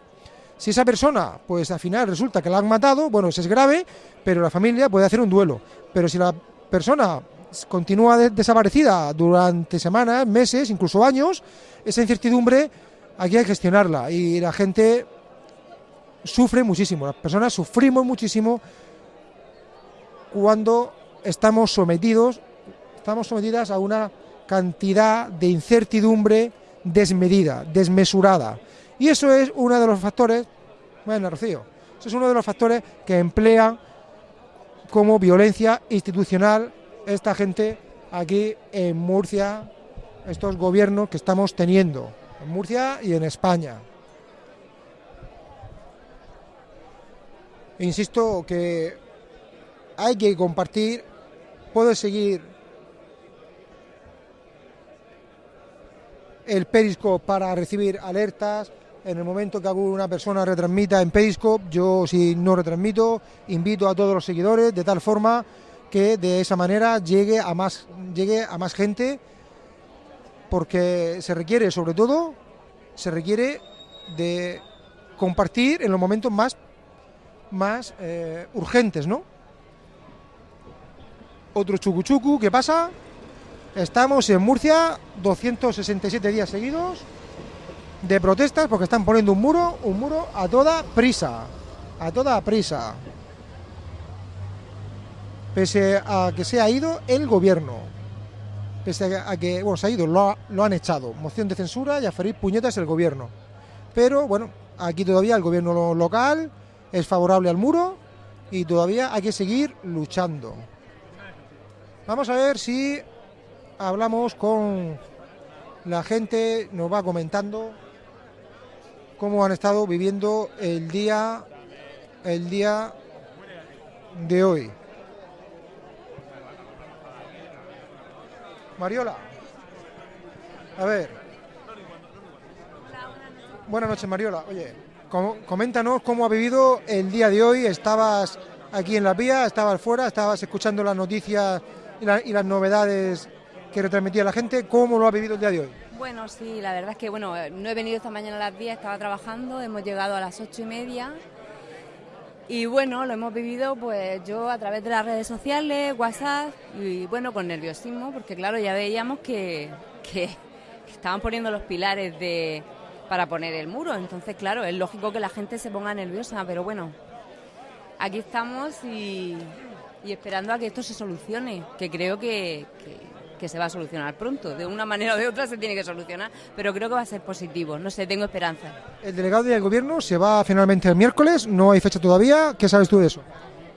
si esa persona, pues al final resulta que la han matado, bueno, eso es grave, pero la familia puede hacer un duelo. Pero si la persona continúa desaparecida durante semanas, meses, incluso años, esa incertidumbre hay que gestionarla y la gente sufre muchísimo, las personas sufrimos muchísimo cuando estamos sometidos, estamos sometidas a una cantidad de incertidumbre desmedida, desmesurada. Y eso es uno de los factores, bueno, Rocío, eso es uno de los factores que emplea como violencia institucional esta gente aquí en Murcia, estos gobiernos que estamos teniendo, en Murcia y en España. Insisto que hay que compartir puedo seguir el Periscope para recibir alertas. En el momento que alguna persona retransmita en Periscope, yo si no retransmito, invito a todos los seguidores de tal forma que de esa manera llegue a más, llegue a más gente, porque se requiere, sobre todo, se requiere de compartir en los momentos más, más eh, urgentes, ¿no? otro chucuchucu, ¿qué pasa? Estamos en Murcia, 267 días seguidos de protestas porque están poniendo un muro, un muro a toda prisa, a toda prisa. Pese a que se ha ido el gobierno, pese a que, bueno, se ha ido, lo, lo han echado, moción de censura y a ferir puñetas el gobierno. Pero bueno, aquí todavía el gobierno local es favorable al muro y todavía hay que seguir luchando. Vamos a ver si hablamos con la gente, nos va comentando cómo han estado viviendo el día el día de hoy. Mariola. A ver. Buenas noches, Mariola. Oye, coméntanos cómo ha vivido el día de hoy. Estabas aquí en la vía, estabas fuera, estabas escuchando las noticias y, las novedades que retransmitía la gente. ¿Cómo lo ha vivido el día de hoy? Bueno, sí, la verdad es que bueno, no he venido esta mañana a las 10, estaba trabajando, hemos llegado a las ocho y media y bueno, lo hemos vivido pues yo a través de las redes sociales, WhatsApp y bueno, con nerviosismo, porque claro, ya veíamos que, que estaban poniendo los pilares de, para poner el muro, entonces claro, es lógico que la gente se ponga nerviosa, pero bueno, aquí estamos y, y esperando a que esto se solucione, que creo que, que, se va a solucionar pronto. De una manera o de otra se tiene que solucionar, pero creo que va a ser positivo. No sé, tengo esperanza. El delegado del gobierno se va finalmente el miércoles, no hay fecha todavía. ¿Qué sabes tú de eso?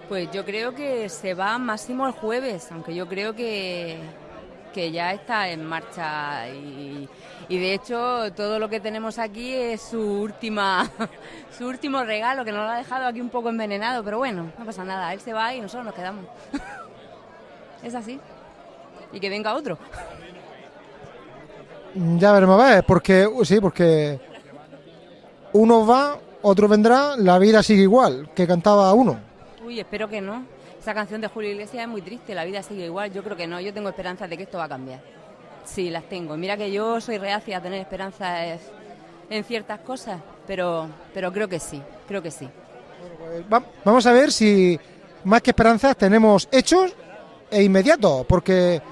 Pues yo creo que se va máximo el jueves, aunque yo creo que, que ya está en marcha y, y, de hecho todo lo que tenemos aquí es su última su último regalo que nos lo ha dejado aquí un poco envenenado, pero bueno, no pasa nada, él se va y nosotros nos quedamos. es así. Y que venga otro. Ya veremos a ver, porque sí, porque uno va, otro vendrá, la vida sigue igual, que cantaba uno. Uy, espero que no. Esa canción de Julio Iglesias es muy triste, la vida sigue igual. Yo creo que no, yo tengo esperanza de que esto va a cambiar. Sí, las tengo. Mira que yo soy reacia a tener esperanzas en ciertas cosas, pero, pero creo que sí, creo que sí. Pues, vamos a ver si más que esperanzas tenemos hechos e inmediatos, porque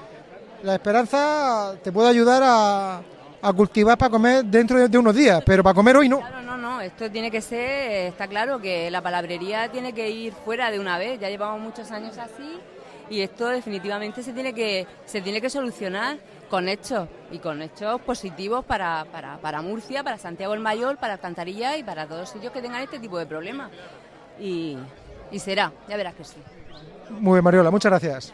la esperanza te puede ayudar a, a cultivar para comer dentro de unos días, pero para comer hoy no esto tiene que ser, está claro que la palabrería tiene que ir fuera de una vez, ya llevamos muchos años así y esto definitivamente se tiene que, se tiene que solucionar con hechos y con hechos positivos para, para, Murcia, para Santiago el Mayor, para Alcantarilla y para todos los sitios que tengan este tipo de problemas. Y, y será, ya verás que sí. Muy bien, Mariola, muchas gracias.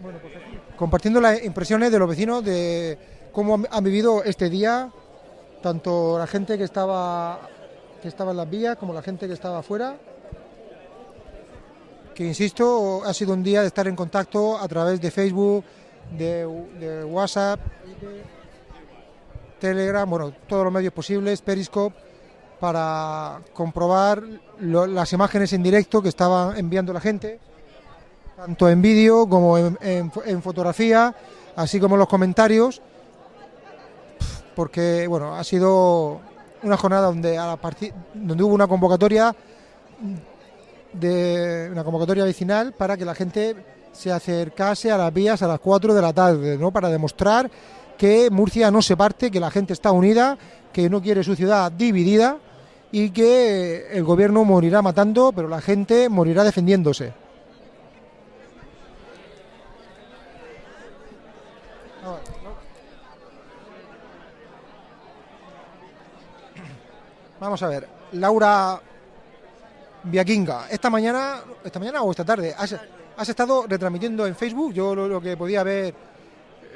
Bueno, pues compartiendo las impresiones de los vecinos de cómo han vivido este día tanto la gente que estaba, que estaba en las vías como la gente que estaba afuera. Que insisto, ha sido un día de estar en contacto a través de Facebook, de, WhatsApp, Telegram, bueno, todos los medios posibles, Periscope, para comprobar las imágenes en directo que estaban enviando la gente, tanto en vídeo como en fotografía, así como los comentarios porque bueno, ha sido una jornada donde hubo una convocatoria una convocatoria vecinal para que la gente se acercase a las vías a las 4 de la tarde, ¿no? Para demostrar que Murcia no se parte, que la gente está unida, que no quiere su ciudad dividida y que el gobierno morirá matando, pero la gente morirá defendiéndose. Vamos a ver, Laura Viaquinga, esta mañana, esta mañana o esta tarde, has, estado retransmitiendo en Facebook, yo lo, que podía ver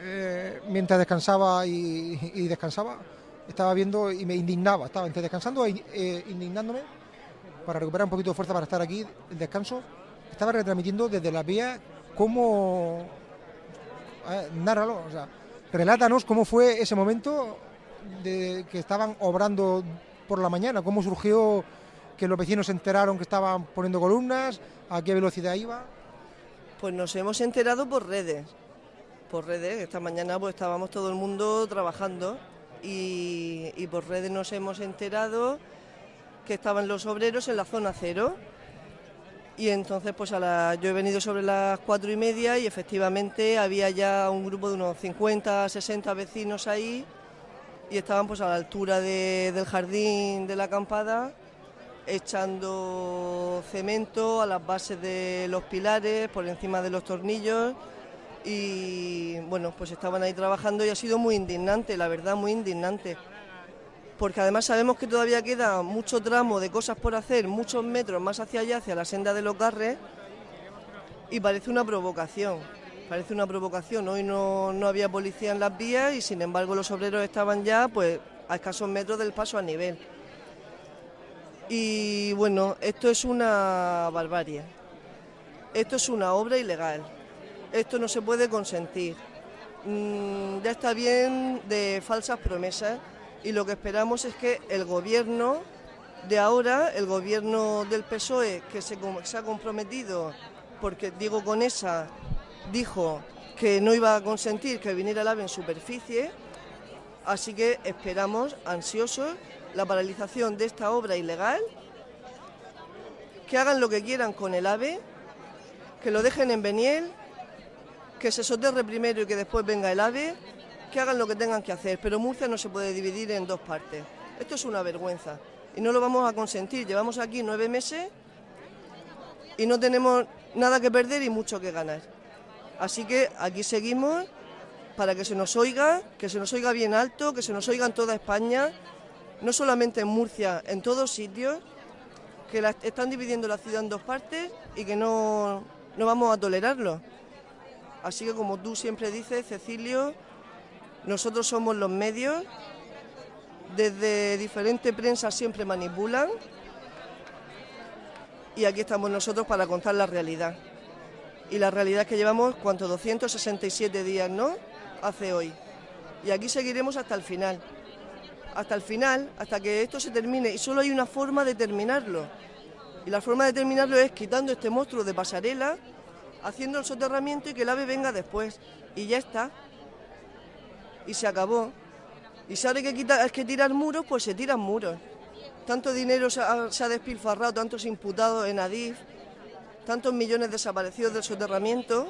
eh, mientras descansaba y, descansaba, estaba viendo y me indignaba, estaba entre descansando e eh, indignándome para recuperar un poquito de fuerza para estar aquí, el descanso, estaba retransmitiendo desde la vía cómo, nárralo, o sea, relátanos cómo fue ese momento de que estaban obrando por la mañana? ¿Cómo surgió que los vecinos se enteraron que estaban poniendo columnas? ¿A qué velocidad iba? Pues nos hemos enterado por redes. Por redes, esta mañana pues estábamos todo el mundo trabajando y, por redes nos hemos enterado que estaban los obreros en la zona cero. Y entonces pues yo he venido sobre las cuatro y media y efectivamente había ya un grupo de unos 50, 60 vecinos ahí y estaban pues a la altura del jardín de la acampada echando cemento a las bases de los pilares, por encima de los tornillos y bueno, pues estaban ahí trabajando y ha sido muy indignante, la verdad, muy indignante. Porque además sabemos que todavía queda mucho tramo de cosas por hacer, muchos metros más hacia allá, hacia la senda de los garres, y parece una provocación. Parece una provocación. Hoy no, había policía en las vías y sin embargo los obreros estaban ya pues a escasos metros del paso a nivel. Y bueno, esto es una barbarie. Esto es una obra ilegal. Esto no se puede consentir. Mm, ya está bien de falsas promesas y lo que esperamos es que el gobierno de ahora, el gobierno del PSOE, que se ha comprometido, porque digo con esa dijo que no iba a consentir que viniera el AVE en superficie, así que esperamos, ansiosos, la paralización de esta obra ilegal, que hagan lo que quieran con el AVE, que lo dejen en Beniel, que se soterre primero y que después venga el AVE, que hagan lo que tengan que hacer, pero Murcia no se puede dividir en dos partes. Esto es una vergüenza y no lo vamos a consentir. Llevamos aquí nueve meses y no tenemos nada que perder y mucho que ganar. Así que aquí seguimos para que se nos oiga, que se nos oiga bien alto, que se nos oiga en toda España, no solamente en Murcia, en todos sitios, que están dividiendo la ciudad en dos partes y que no, no vamos a tolerarlo. Así que como tú siempre dices, Cecilio, nosotros somos los medios, desde diferente prensa siempre manipulan y aquí estamos nosotros para contar la realidad. Y la realidad es que llevamos, ¿cuánto? 267 días, ¿no? Hace hoy. Y aquí seguiremos hasta el final. Hasta el final, hasta que esto se termine. Y solo hay una forma de terminarlo. Y la forma de terminarlo es quitando este monstruo de pasarela, haciendo el soterramiento y que el ave venga después. Y ya está. Y se acabó. Y si que, quitar, que tirar muros, pues se tiran muros. Tanto dinero se ha, se ha despilfarrado, tantos imputados en Adif, tantos millones desaparecidos del soterramiento,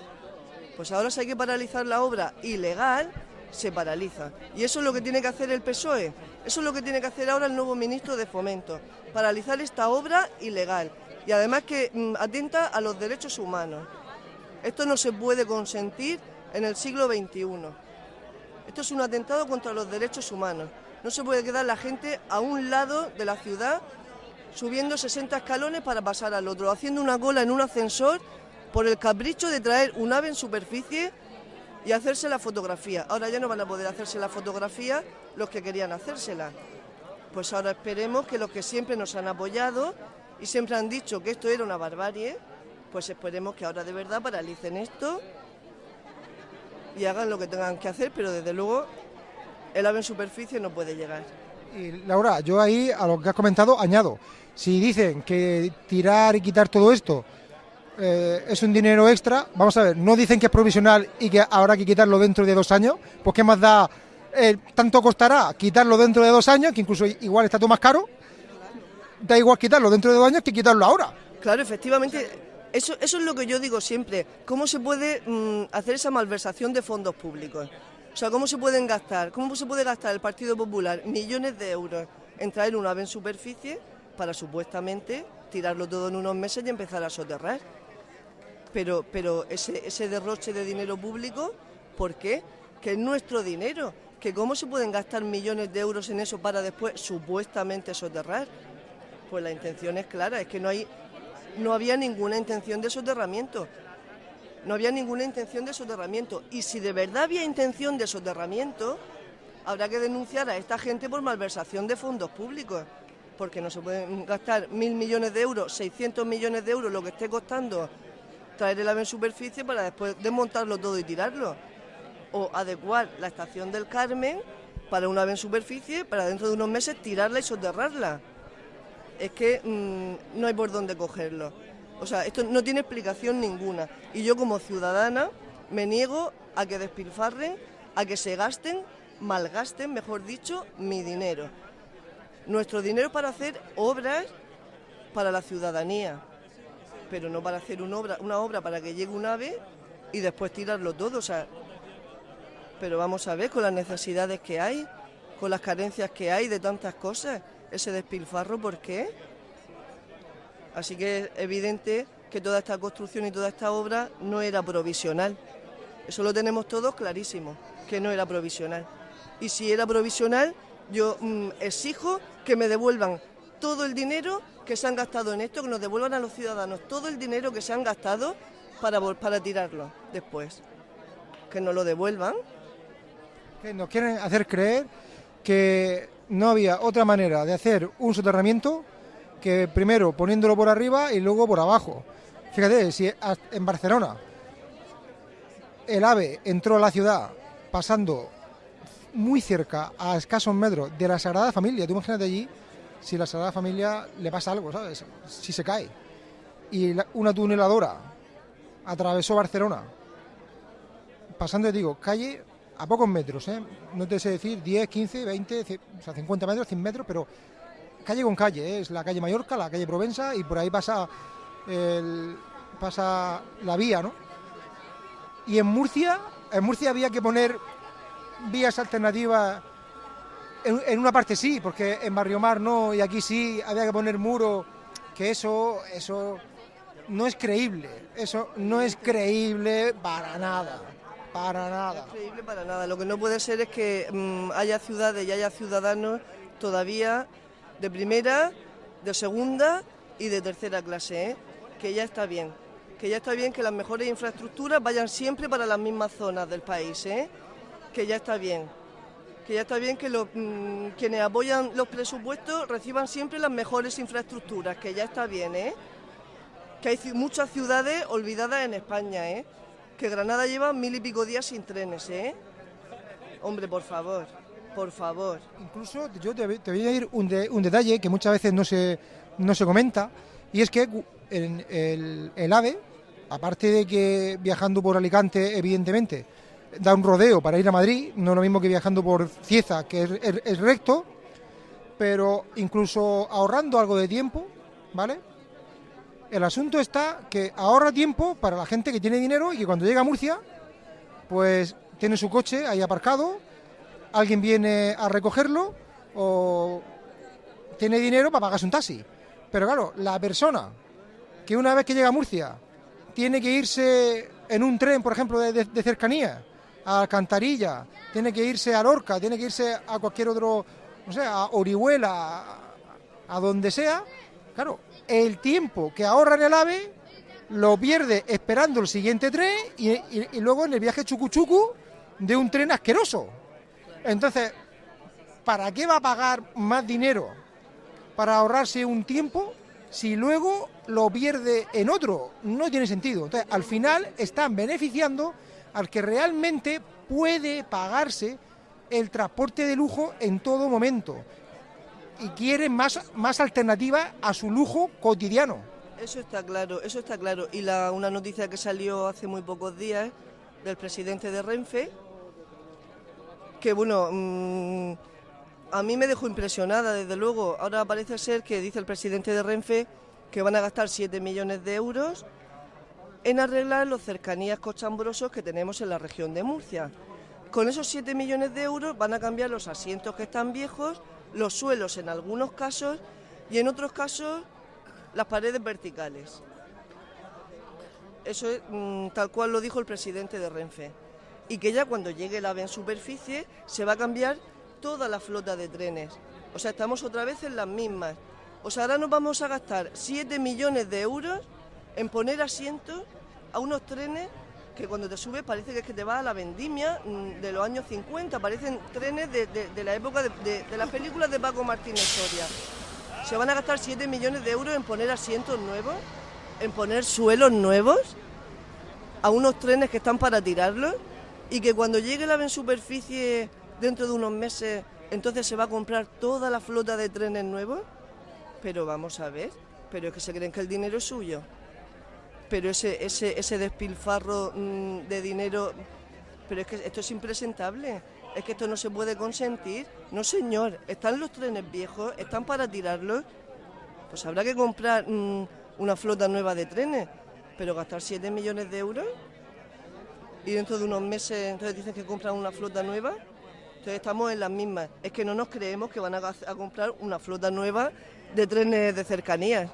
pues ahora si hay que paralizar la obra ilegal, se paraliza. Y eso es lo que tiene que hacer el PSOE, eso es lo que tiene que hacer ahora el nuevo ministro de Fomento, paralizar esta obra ilegal y además que mm, atenta a los derechos humanos. Esto no se puede consentir en el siglo XXI. Esto es un atentado contra los derechos humanos. No se puede quedar la gente a un lado de la ciudad subiendo 60 escalones para pasar al otro, haciendo una cola en un ascensor por el capricho de traer un ave en superficie y hacerse la fotografía. Ahora ya no van a poder hacerse la fotografía los que querían hacérsela. Pues ahora esperemos que los que siempre nos han apoyado y siempre han dicho que esto era una barbarie, pues esperemos que ahora de verdad paralicen esto y hagan lo que tengan que hacer, pero desde luego el ave en superficie no puede llegar. Laura, yo ahí a lo que has comentado añado, si dicen que tirar y quitar todo esto eh, es un dinero extra, vamos a ver, no dicen que es provisional y que habrá que quitarlo dentro de dos años, pues qué más da, eh, tanto costará quitarlo dentro de dos años, que incluso igual está todo más caro, da igual quitarlo dentro de dos años que quitarlo ahora. Claro, efectivamente, eso, eso es lo que yo digo siempre, ¿cómo se puede mm, hacer esa malversación de fondos públicos? O sea, ¿cómo se pueden gastar? ¿Cómo se puede gastar el Partido Popular millones de euros en traer un ave en superficie para supuestamente tirarlo todo en unos meses y empezar a soterrar? Pero, pero ese, ese derroche de dinero público, ¿por qué? Que es nuestro dinero. Que cómo se pueden gastar millones de euros en eso para después supuestamente soterrar. Pues la intención es clara, es que no hay, no había ninguna intención de soterramiento no había ninguna intención de soterramiento. Y si de verdad había intención de soterramiento, habrá que denunciar a esta gente por malversación de fondos públicos, porque no se pueden gastar mil millones de euros, 600 millones de euros, lo que esté costando traer el ave en superficie para después desmontarlo todo y tirarlo. O adecuar la estación del Carmen para un ave en superficie, para dentro de unos meses tirarla y soterrarla. Es que mm, no hay por dónde cogerlo. O sea, esto no tiene explicación ninguna. Y yo como ciudadana me niego a que despilfarren, a que se gasten, malgasten, mejor dicho, mi dinero. Nuestro dinero para hacer obras para la ciudadanía, pero no para hacer una obra, para que llegue un ave y después tirarlo todo. O sea, pero vamos a ver con las necesidades que hay, con las carencias que hay de tantas cosas, ese despilfarro, ¿por qué? Así que es evidente que toda esta construcción y toda esta obra no era provisional. Eso lo tenemos todos clarísimo, que no era provisional. Y si era provisional, yo mm, exijo que me devuelvan todo el dinero que se han gastado en esto, que nos devuelvan a los ciudadanos todo el dinero que se han gastado para, para tirarlo después. Que nos lo devuelvan. Que nos quieren hacer creer que no había otra manera de hacer un soterramiento que primero poniéndolo por arriba y luego por abajo. Fíjate, si en Barcelona el AVE entró a la ciudad pasando muy cerca, a escasos metros, de la Sagrada Familia, tú imagínate allí si la Sagrada Familia le pasa algo, ¿sabes? Si se cae. Y una tuneladora atravesó Barcelona, pasando, digo, calle a pocos metros, ¿eh? No te sé decir 10, 15, 20, o sea, 50 metros, 100 metros, pero calle con calle, ¿eh? es la calle Mallorca, la calle Provenza y por ahí pasa, pasa la vía, ¿no? Y en Murcia, en Murcia había que poner vías alternativas, en, una parte sí, porque en Barrio Mar no, y aquí sí, había que poner muro, que eso, eso, no es creíble. Eso no es creíble para nada. Para nada. No es creíble para nada. Lo que no puede ser es que mm, haya ciudades y haya ciudadanos todavía de primera, de segunda y de tercera clase, ¿eh? que ya está bien. Que ya está bien que las mejores infraestructuras vayan siempre para las mismas zonas del país, ¿eh? que ya está bien. Que ya está bien que los, mm, quienes apoyan los presupuestos reciban siempre las mejores infraestructuras, que ya está bien, ¿eh? Que hay muchas ciudades olvidadas en España, ¿eh? Que Granada lleva mil y pico días sin trenes, ¿eh? Hombre, por favor, por favor. Incluso yo te, voy a ir un, de- un detalle que muchas veces no se, no se comenta, y es que en el, el AVE, aparte de que viajando por Alicante, evidentemente, da un rodeo para ir a Madrid, no lo mismo que viajando por Cieza, que es recto, pero incluso ahorrando algo de tiempo, ¿vale? El asunto está que ahorra tiempo para la gente que tiene dinero y que cuando llega a Murcia, pues tiene su coche ahí aparcado, alguien viene a recogerlo o tiene dinero para pagarse un taxi. Pero claro, la persona que una vez que llega a Murcia tiene que irse en un tren, por ejemplo, de, de- cercanía, a Alcantarilla, tiene que irse a Lorca, tiene que irse a cualquier otro, no sé, a Orihuela, a, donde sea, claro, el tiempo que ahorra en el AVE lo pierde esperando el siguiente tren y, y- y luego en el viaje chucu-chucu de un tren asqueroso. Entonces, ¿para qué va a pagar más dinero para ahorrarse un tiempo si luego lo pierde en otro? No tiene sentido. Entonces, al final están beneficiando al que realmente puede pagarse el transporte de lujo en todo momento y quiere más, más alternativas a su lujo cotidiano. Eso está claro, eso está claro. Y una noticia que salió hace muy pocos días del presidente de Renfe, que bueno, mm, a mí me dejó impresionada, desde luego. Ahora parece ser que dice el presidente de Renfe que van a gastar 7 millones de euros en arreglar los cercanías cochambrosos que tenemos en la región de Murcia. Con esos 7 millones de euros van a cambiar los asientos que están viejos, los suelos en algunos casos y en otros casos las paredes verticales. Eso es mm, tal cual lo dijo el presidente de Renfe. Y que ya cuando llegue el AVE superficie se va a cambiar toda la flota de trenes. O sea, estamos otra vez en las mismas. O sea, ahora nos vamos a gastar 7 millones de euros en poner asientos a unos trenes que cuando te subes parece que es que te vas a la vendimia mm, de los años 50, parecen trenes de, de- la época de- de las películas de Paco Martínez Soria. Se van a gastar 7 millones de euros en poner asientos nuevos, en poner suelos nuevos a unos trenes que están para tirarlos y que cuando llegue en superficie dentro de unos meses, entonces se va a comprar toda la flota de trenes nuevos. Pero vamos a ver, pero es que se creen que el dinero es suyo. Pero ese, ese, ese despilfarro mm, de dinero, pero es que esto es impresentable. Es que esto no se puede consentir. No, señor, están los trenes viejos, están para tirarlos. Pues habrá que comprar mm, una flota nueva de trenes. Pero gastar 7 millones de euros y dentro de unos meses entonces dicen que compran una flota nueva. Entonces estamos en las mismas. Es que no nos creemos que van a, comprar una flota nueva de trenes de cercanías.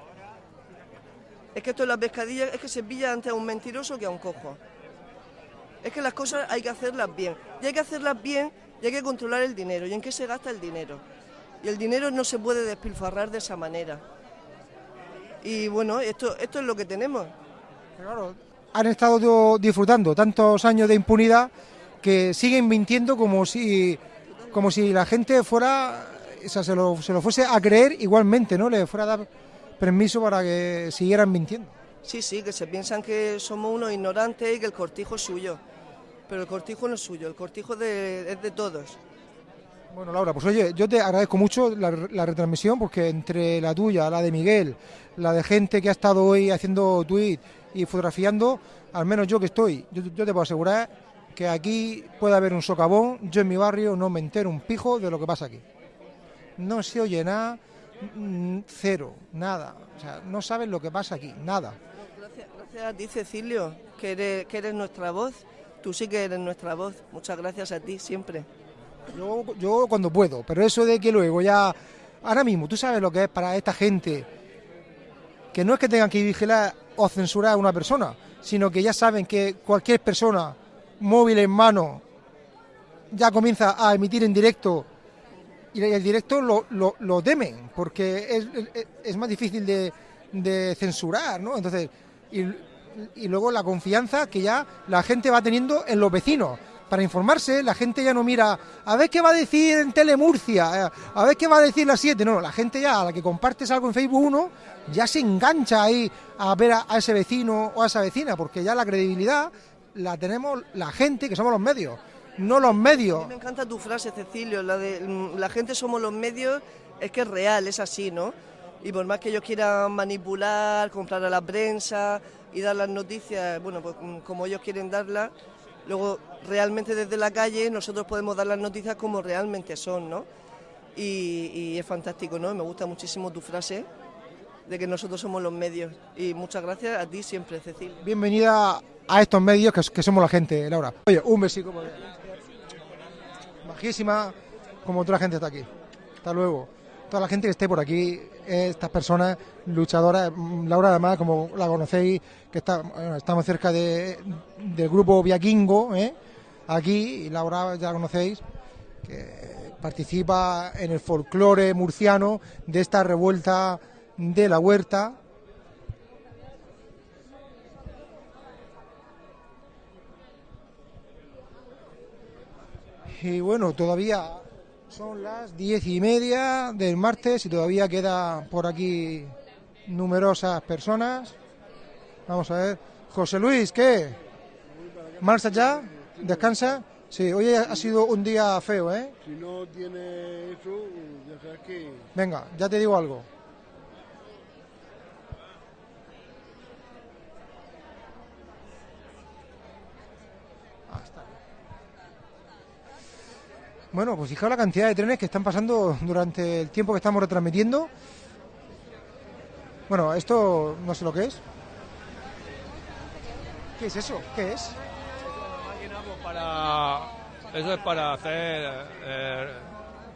Es que esto es la pescadilla, es que se pilla antes a un mentiroso que a un cojo. Es que las cosas hay que hacerlas bien. Y hay que hacerlas bien y hay que controlar el dinero. ¿Y en qué se gasta el dinero? Y el dinero no se puede despilfarrar de esa manera. Y bueno, esto, esto es lo que tenemos. Claro, han estado disfrutando tantos años de impunidad que siguen mintiendo como si como si la gente fuera o sea, se lo, se lo fuese a creer igualmente, ¿no? Le fuera a dar permiso para que siguieran mintiendo. Sí, sí, que se piensan que somos unos ignorantes y que el cortijo es suyo. Pero el cortijo no es suyo, el cortijo de- es de todos. Bueno, Laura, pues oye, yo te agradezco mucho la, la retransmisión porque entre la tuya, la de Miguel, la de gente que ha estado hoy haciendo tweet y fotografiando, al menos yo que estoy, yo, yo te puedo asegurar que aquí puede haber un socavón, yo en mi barrio no me entero un pijo de lo que pasa aquí. No se oye nada, mm, cero, nada. O sea, no sabes lo que pasa aquí, nada. Gracias, gracias a ti, Cecilio, que eres, que eres nuestra voz. Tú sí que eres nuestra voz. Muchas gracias a ti, siempre. Yo, yo cuando puedo, pero eso de que luego ya, ahora mismo, tú sabes lo que es para esta gente, que no es que tengan que vigilar o censurar a una persona, sino que ya saben que cualquier persona, móvil en mano, ya comienza a emitir en directo y el directo lo, lo, temen, porque es, es, es más difícil de, de, censurar, ¿no? Entonces, y, y luego la confianza que ya la gente va teniendo en los vecinos para informarse, la gente ya no mira a ver qué va a decir en Telemurcia, eh, a ver qué va a decir la 7, no, la gente ya a la que compartes algo en Facebook 1 ya se engancha ahí a ver a, a, ese vecino o a esa vecina, porque ya la credibilidad la tenemos la gente, que somos los medios, no los medios. me encanta tu frase, Cecilio, la de mm, la gente somos los medios, es que es real, es así, ¿no? Y por más que ellos quieran manipular, comprar a la prensa y dar las noticias, bueno, pues mm, como ellos quieren darlas, Luego, realmente desde la calle nosotros podemos dar las noticias como realmente son, ¿no? Y, es fantástico, ¿no? Me gusta muchísimo tu frase de que nosotros somos los medios. Y muchas gracias a ti siempre, Cecilia. Bienvenida a estos medios que, que somos la gente, Laura. Oye, un besito. Bajísima, como toda la gente está aquí. Hasta luego. Toda la gente que esté por aquí, estas personas luchadoras, Laura además, como la conocéis, que estamos cerca de, del grupo Viaquingo, ¿eh? aquí, y Laura ya la conocéis, que participa en el folclore murciano de esta revuelta de la huerta. Y bueno, todavía son las diez y media del martes y todavía queda por aquí numerosas personas. Vamos a ver. José Luis, ¿qué? ¿Marcha ya? ¿Descansa? Sí, hoy ha sido un día feo, ¿eh? Si no tiene eso, ya sabes que... Venga, ya te digo algo. Bueno, pues fijaos la cantidad de trenes que están pasando durante el tiempo que estamos retransmitiendo. Bueno, esto no sé lo que es. ¿Qué es eso? ¿Qué es? Para, eso es para hacer eh,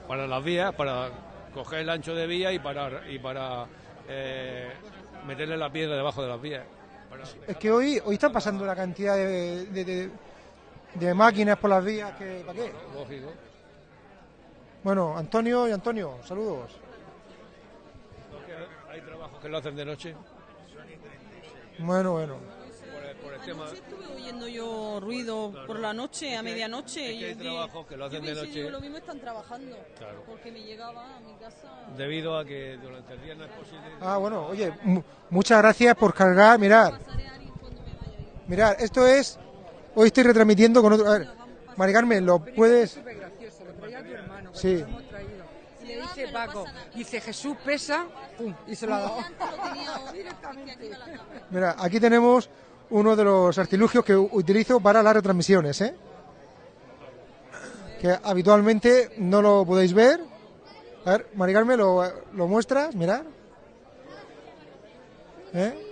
para las vías, para coger el ancho de vía y para y para eh, meterle la piedra debajo de las vías. Es que hoy hoy están pasando la cantidad de, de, de, de máquinas por las vías que ¿para qué? Lógico. Bueno, Antonio y Antonio, saludos. Hay trabajos que lo hacen de noche. Bueno, bueno. Por el, por el tema... Anoche estuve oyendo yo ruido Claro. por la noche, Es a que- medianoche. es que hay yo trabajos que lo hacen yo de noche. digo, lo mismo están trabajando. Claro. Porque me llegaba a mi casa. Debido a que durante el día no es posible. Ah, bueno, oye, mu- muchas gracias por cargar, mirar. Mirar, esto es hoy estoy retransmitiendo con otro, a ver, Mari Carmen, lo puedes Sí. Y le dice Paco, dice Jesús pesa, pum, y se lo ha dado. Mira, aquí tenemos uno de los artilugios que utilizo para las retransmisiones, ¿eh? Que habitualmente no lo podéis ver. A ver, Mari Carmen, lo, lo muestras, mirad. ¿Eh?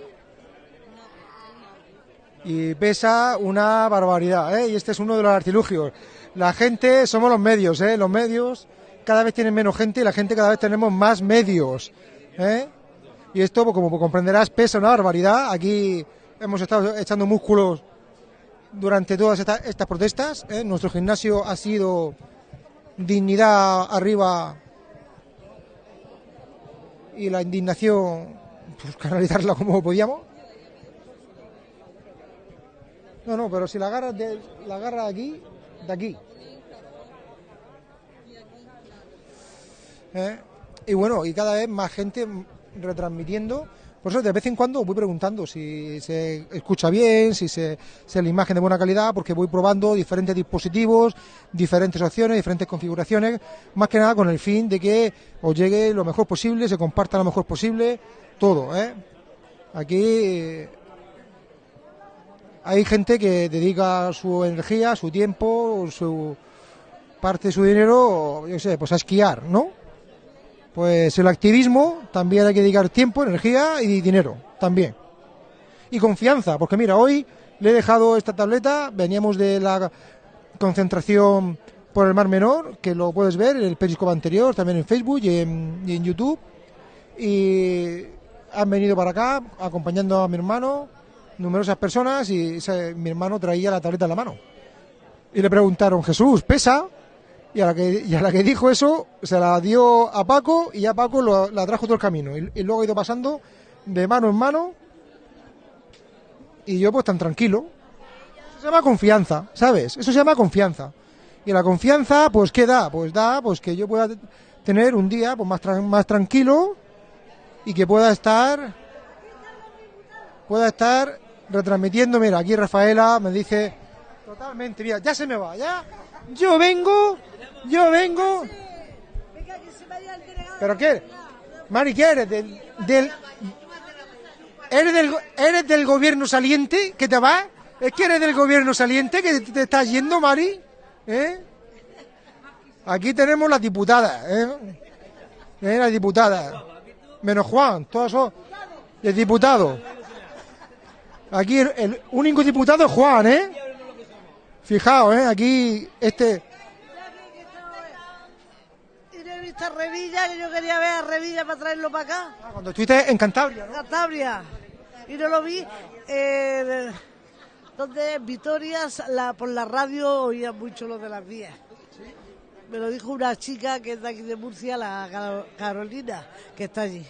Y pesa una barbaridad, ¿eh? Y este es uno de los artilugios. La gente, somos los medios, ¿eh? Los medios cada vez tienen menos gente y la gente cada vez tenemos más medios, ¿eh? Y esto, pues, como comprenderás, pesa una barbaridad. Aquí hemos estado echando músculos durante todas esta- estas protestas. ¿eh? Nuestro gimnasio ha sido dignidad arriba y la indignación, pues canalizarla como podíamos. No, no, pero si la agarras de, la agarras aquí, de aquí. ¿Eh? Y bueno, y cada vez más gente retransmitiendo. Por eso de vez en cuando voy preguntando si se escucha bien, si se, si la imagen de buena calidad, porque voy probando diferentes dispositivos, diferentes opciones, diferentes configuraciones, más que nada con el fin de que os llegue lo mejor posible, se comparta lo mejor posible, todo. ¿eh? Aquí hay gente que dedica su energía, su tiempo, su parte de su dinero, yo sé, pues a esquiar, ¿no? Pues el activismo también hay que dedicar tiempo, energía y dinero, también. Y confianza, porque mira, hoy le he dejado esta tableta, veníamos de la concentración por el Mar Menor, que lo puedes ver en el periscope anterior, también en Facebook y en, y en YouTube. Y han venido para acá acompañando a mi hermano, numerosas personas, y mi hermano traía la tableta en la mano. Y le preguntaron, Jesús, ¿pesa? Y a la que, y a la que dijo eso, se la dio a Paco y ya Paco lo- la trajo todo el camino. Y, luego ha ido pasando de mano en mano. Y yo pues tan tranquilo. Eso se llama confianza, ¿sabes? Eso se llama confianza. Y la confianza, pues, ¿qué da? Pues da pues que yo pueda tener un día pues, más, tran- más tranquilo y que pueda estar pueda estar retransmitiendo. Mira, aquí Rafaela me dice totalmente, mira, ya se me va, ya. Yo vengo, yo vengo. ¿Pero qué? Mari, ¿qué eres? Del, ¿Eres, del, ¿Eres del gobierno saliente que te vas? ¿Es que eres del gobierno saliente que te, te estás yendo, Mari? ¿Eh? Aquí tenemos las diputadas, ¿eh? ¿Eh? Las diputadas. Menos Juan, todos son de diputados. Aquí el, el único diputado es Juan, ¿eh? Fijaos, ¿eh? Aquí este... Y no he visto a Revilla, que yo quería ver a Revilla para traerlo para acá. Cuando estuviste en Cantabria, ¿no? Cantabria. Y no lo vi. eh, donde en Vitoria, la, por la radio, oía mucho lo de las vías. Me lo dijo una chica que es de aquí de Murcia, la Caro- Carolina, que está allí.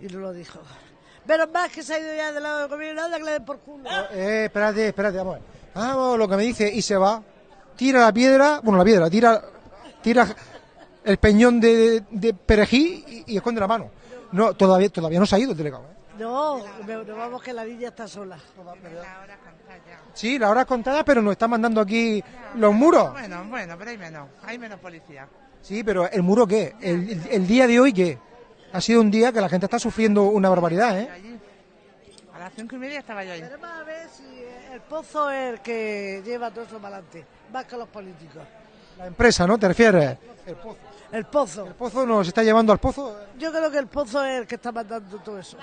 Y no lo dijo. Menos más que se ha ido ya del lado del gobierno, anda que le den por culo. Eh, espérate, espérate, vamos. a ver. Vamos, lo que me dice, y se va. Tira la piedra, bueno, la piedra, tira, tira el peñón de, de perejil y, y esconde la mano. No, todavía, todavía no se ha ido el delegado. ¿eh? No, nos vamos que la niña está sola. Sí, la hora es contada, pero nos está mandando aquí los muros. Bueno, bueno, pero hay menos, hay menos policía. Sí, pero ¿el muro qué? ¿El, el- el día de hoy qué? Ha sido un día que la gente está sufriendo una barbaridad, ¿eh? A las cinco y media estaba yo ahí. Veremos a ver si el pozo es el que lleva todo eso para adelante, más que los políticos. La empresa, ¿no? ¿Te refieres? El pozo. El pozo. ¿El pozo nos está llevando al pozo? Yo creo que el pozo es el que está mandando todo eso.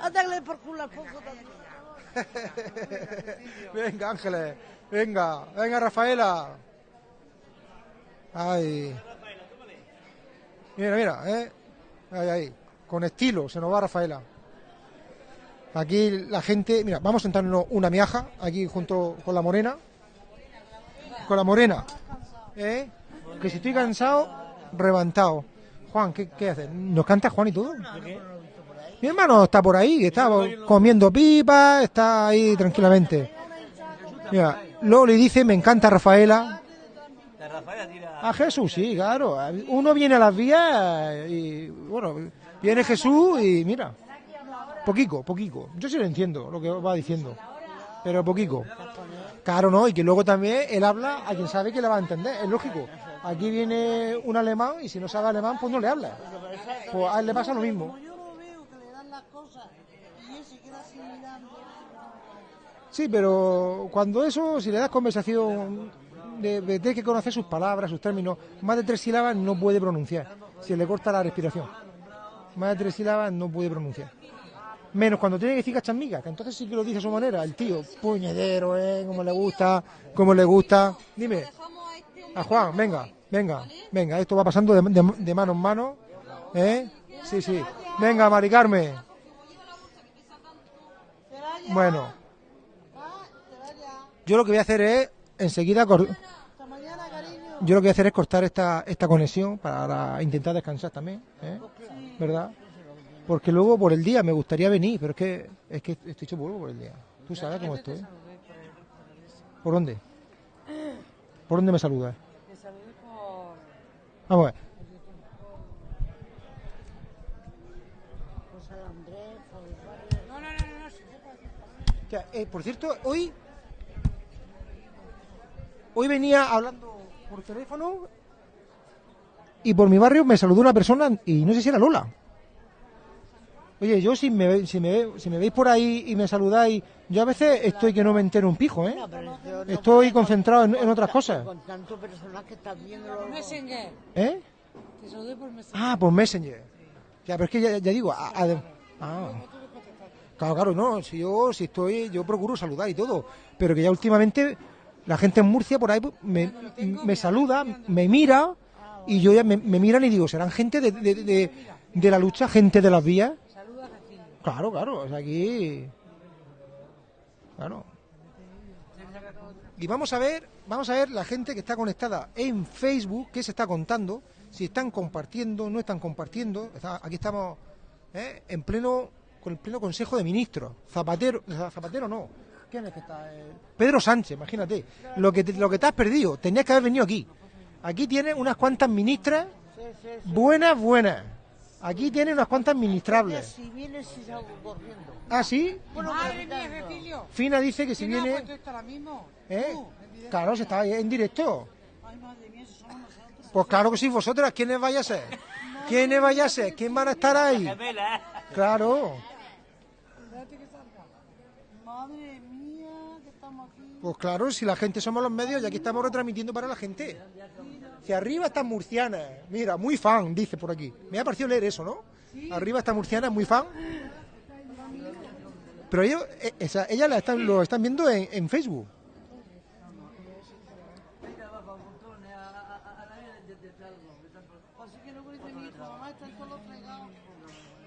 Anda que le den por culo al pozo también. Venga, Ángeles. Venga, venga, Rafaela. Ay. Mira, mira, ¿eh? Ahí. Con estilo, se nos va Rafaela. Aquí la gente, mira, vamos a sentarnos una miaja aquí junto con la morena. Con la morena. ¿Eh? Que si estoy cansado, reventado. Juan, ¿qué, qué haces? ¿Nos canta Juan y todo? Mi hermano está por ahí, está comiendo pipas, está ahí tranquilamente. Mira, luego le dice, me encanta Rafaela. A Jesús, sí, claro. Uno viene a las vías y, bueno, viene Jesús y mira, poquico, poquico. Yo sí lo entiendo lo que va diciendo, pero poquico. Claro, no, y que luego también él habla a quien sabe que le va a entender, es lógico. Aquí viene un alemán y si no sabe alemán, pues no le habla. Pues a él le pasa lo mismo. Sí, pero cuando eso, si le das conversación, tiene que conocer sus palabras, sus términos, más de tres sílabas no puede pronunciar. Se le corta la respiración. Más de tres sílabas no puede pronunciar. Menos cuando tiene que decir cachambiga, que entonces sí que lo dice a su manera. El tío, puñedero, ¿eh? Como le gusta, como le gusta. Dime, a Juan, venga, venga, venga, esto va pasando de, mano en mano. ¿Eh? Sí, sí. Venga, Mari Carmen. Bueno, yo lo que voy a hacer es enseguida yo lo que voy a hacer es cortar esta, esta conexión para intentar descansar también, ¿eh? ¿verdad? Porque luego por el día me gustaría venir, pero es que es que estoy hecho polvo por el día. Tú sabes cómo estoy. ¿Por dónde? ¿Por dónde me saludas? Vamos a ver. Eh, por cierto, hoy hoy venía hablando por teléfono y por mi barrio me saludó una persona y no sé si era Lola. Oye, yo si me, ve- si me, ve- si me veis por ahí y me saludáis, yo a veces estoy que no me entero un pijo, ¿eh? Estoy concentrado en, en otras cosas. Con tanto personal que estás viendo. Messenger. ¿Eh? Te saludé por Messenger. Ah, por Messenger. Ya, pero es que ya, ya digo, a- a- ah. Claro, claro, no, si yo si estoy, yo procuro saludar y todo, pero que ya últimamente la gente en Murcia por ahí pues, me, me saluda, me mira y yo ya me, me miran y digo, serán gente de, de, de- de la lucha, gente de las vías. Claro, claro, o sea, aquí. Claro. Y vamos a ver, vamos a ver la gente que está conectada en Facebook, qué se está contando, si están compartiendo, no están compartiendo. Está- aquí estamos ¿eh? en pleno con el pleno Consejo de Ministros. Zapatero, Zapatero no. ¿Quién es que está? Eh, Pedro Sánchez, imagínate. Lo que te, lo que te has perdido, tenías que haber venido aquí. Aquí tienes unas cuantas ministras buenas, buenas. Aquí tienes unas cuantas ministrables. Si vienes, si salgo corriendo. ¿Ah, sí? Bueno, Madre mía, Cecilio. Fina dice que si ¿Quién ha viene... ahora mismo? ¿Eh? Claro, se está ahí en directo. Ay, madre mía, eso somos nosotros. Pues claro que sí, vosotras, ¿quiénes vais a ser? ¿Quiénes vais a ser? ¿Quién van a estar ahí? Claro, Espérate que salga. Madre mía, que estamos aquí. Pues claro, si la gente somos los medios y aquí estamos retransmitiendo para la gente. Si arriba están murcianas, mira, muy fan, dice por aquí. Me ha parecido leer eso, ¿no? Arriba está murciana, muy fan. Pero ellos, esa- ellas la están, lo están viendo en, en Facebook. Están.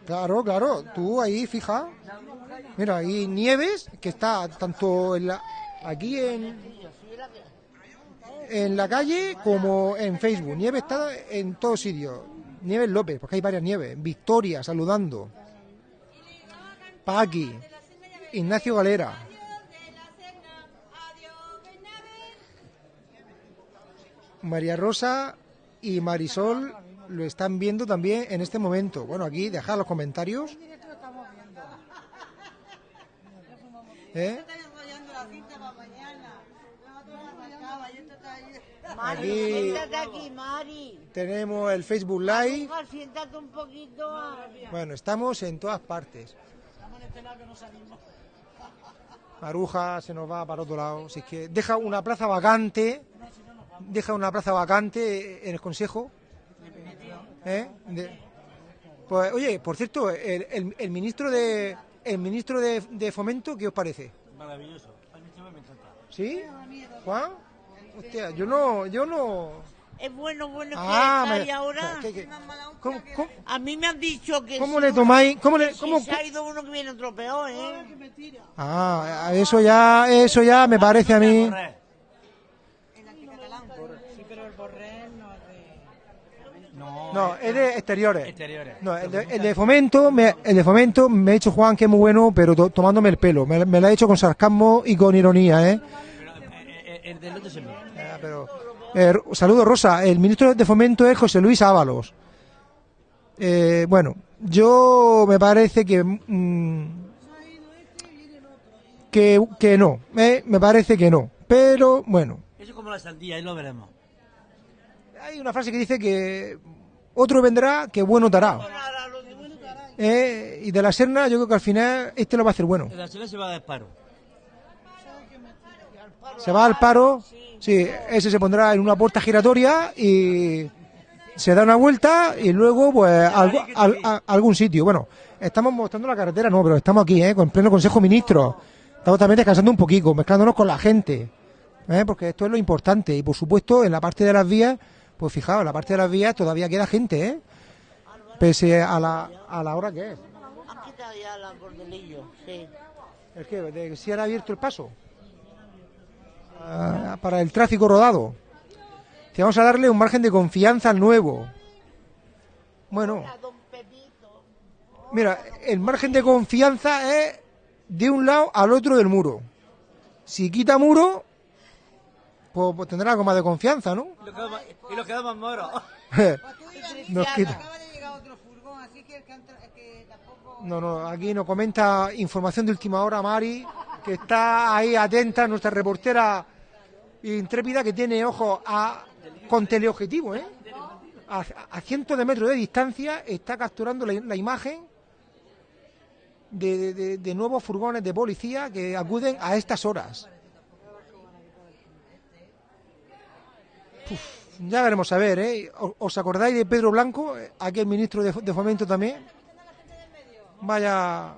Claro, claro, tú ahí fija. Mira, ahí Nieves, que está tanto en la, aquí en, en la calle como en Facebook. Nieves está en todos sitios. Nieves López, porque hay varias Nieves. Victoria, saludando. Paqui, Ignacio Galera. María Rosa y Marisol lo están viendo también en este momento. Bueno, aquí dejad los comentarios. ¿Eh? Mari, Aquí- siéntate aquí, Mari. Tenemos el Facebook Live. Siéntate un poquito. Bueno, estamos en todas partes. Maruja se nos va para otro lado. Si es que deja una plaza vacante. Deja una plaza vacante en el Consejo. ¿Eh? De- pues, oye, por cierto, el, el- el ministro de el ministro de, de Fomento, ¿qué os parece? Maravilloso. Me encanta. ¿Sí? ¿Juan? Hostia, yo no, yo no. Es bueno, bueno que Ah, está me- ahora. ¿qué- qué? ¿Cómo, cómo- A mí me han dicho que. ¿Cómo si le uno- tomáis- cómo le- que cómo- Si se ha ido uno que viene otro peor, ¿eh? Ah, eso ya, eso ya me parece a mí. No es de... No, es de exteriores. Exteriores. No, el de, el de fomento, me, el de fomento me ha dicho Juan que es muy bueno, pero to- tomándome el pelo. Me, me lo ha hecho con sarcasmo y con ironía, ¿eh? El, el del otro es el mío. Ah, pero, eh, saludo Rosa. El ministro de fomento es José Luis Ábalos. Eh, bueno, yo me parece que mm, que, que no, eh, me parece que no. Pero bueno, Eso es como la sandía, ahí lo veremos. hay una frase que dice que otro vendrá que bueno te hará. Eh, y de la Serna yo creo que al final este lo va a hacer bueno. El arsenal se va a dar paro. Se va al paro, sí, ese se pondrá en una puerta giratoria y se da una vuelta y luego pues algo- al- a- algún sitio. Bueno, estamos mostrando la carretera, no, pero estamos aquí, ¿eh? con pleno Consejo de Ministros. Estamos también descansando un poquito, mezclándonos con la gente, ¿eh? porque esto es lo importante. Y por supuesto, en la parte de las vías, pues fijaos, en la parte de las vías todavía queda gente, ¿eh? pese a la, a la hora que es. Ya la cordelillo, sí. ¿El qué? ¿De que si han abierto el paso? Para el tráfico rodado. Si vamos a darle un margen de confianza nuevo. Bueno, mira, el margen de confianza es de un lado al otro del muro. Si quita muro, pues, pues tendrá algo más de confianza, ¿no? Y lo quedamos, moros. Nos quita. No, no, aquí nos comenta información de última hora Mari, que está ahí atenta, nuestra reportera intrépida que tiene ojos a, con teleobjetivo, ¿eh? A, cientos de metros de distancia está capturando la, imagen de, nuevos furgones de policía que acuden a estas horas. Ya veremos a ver, ¿eh? ¿O- ¿Os acordáis de Pedro Blanco, aquel ministro de, de Fomento también? Vaya,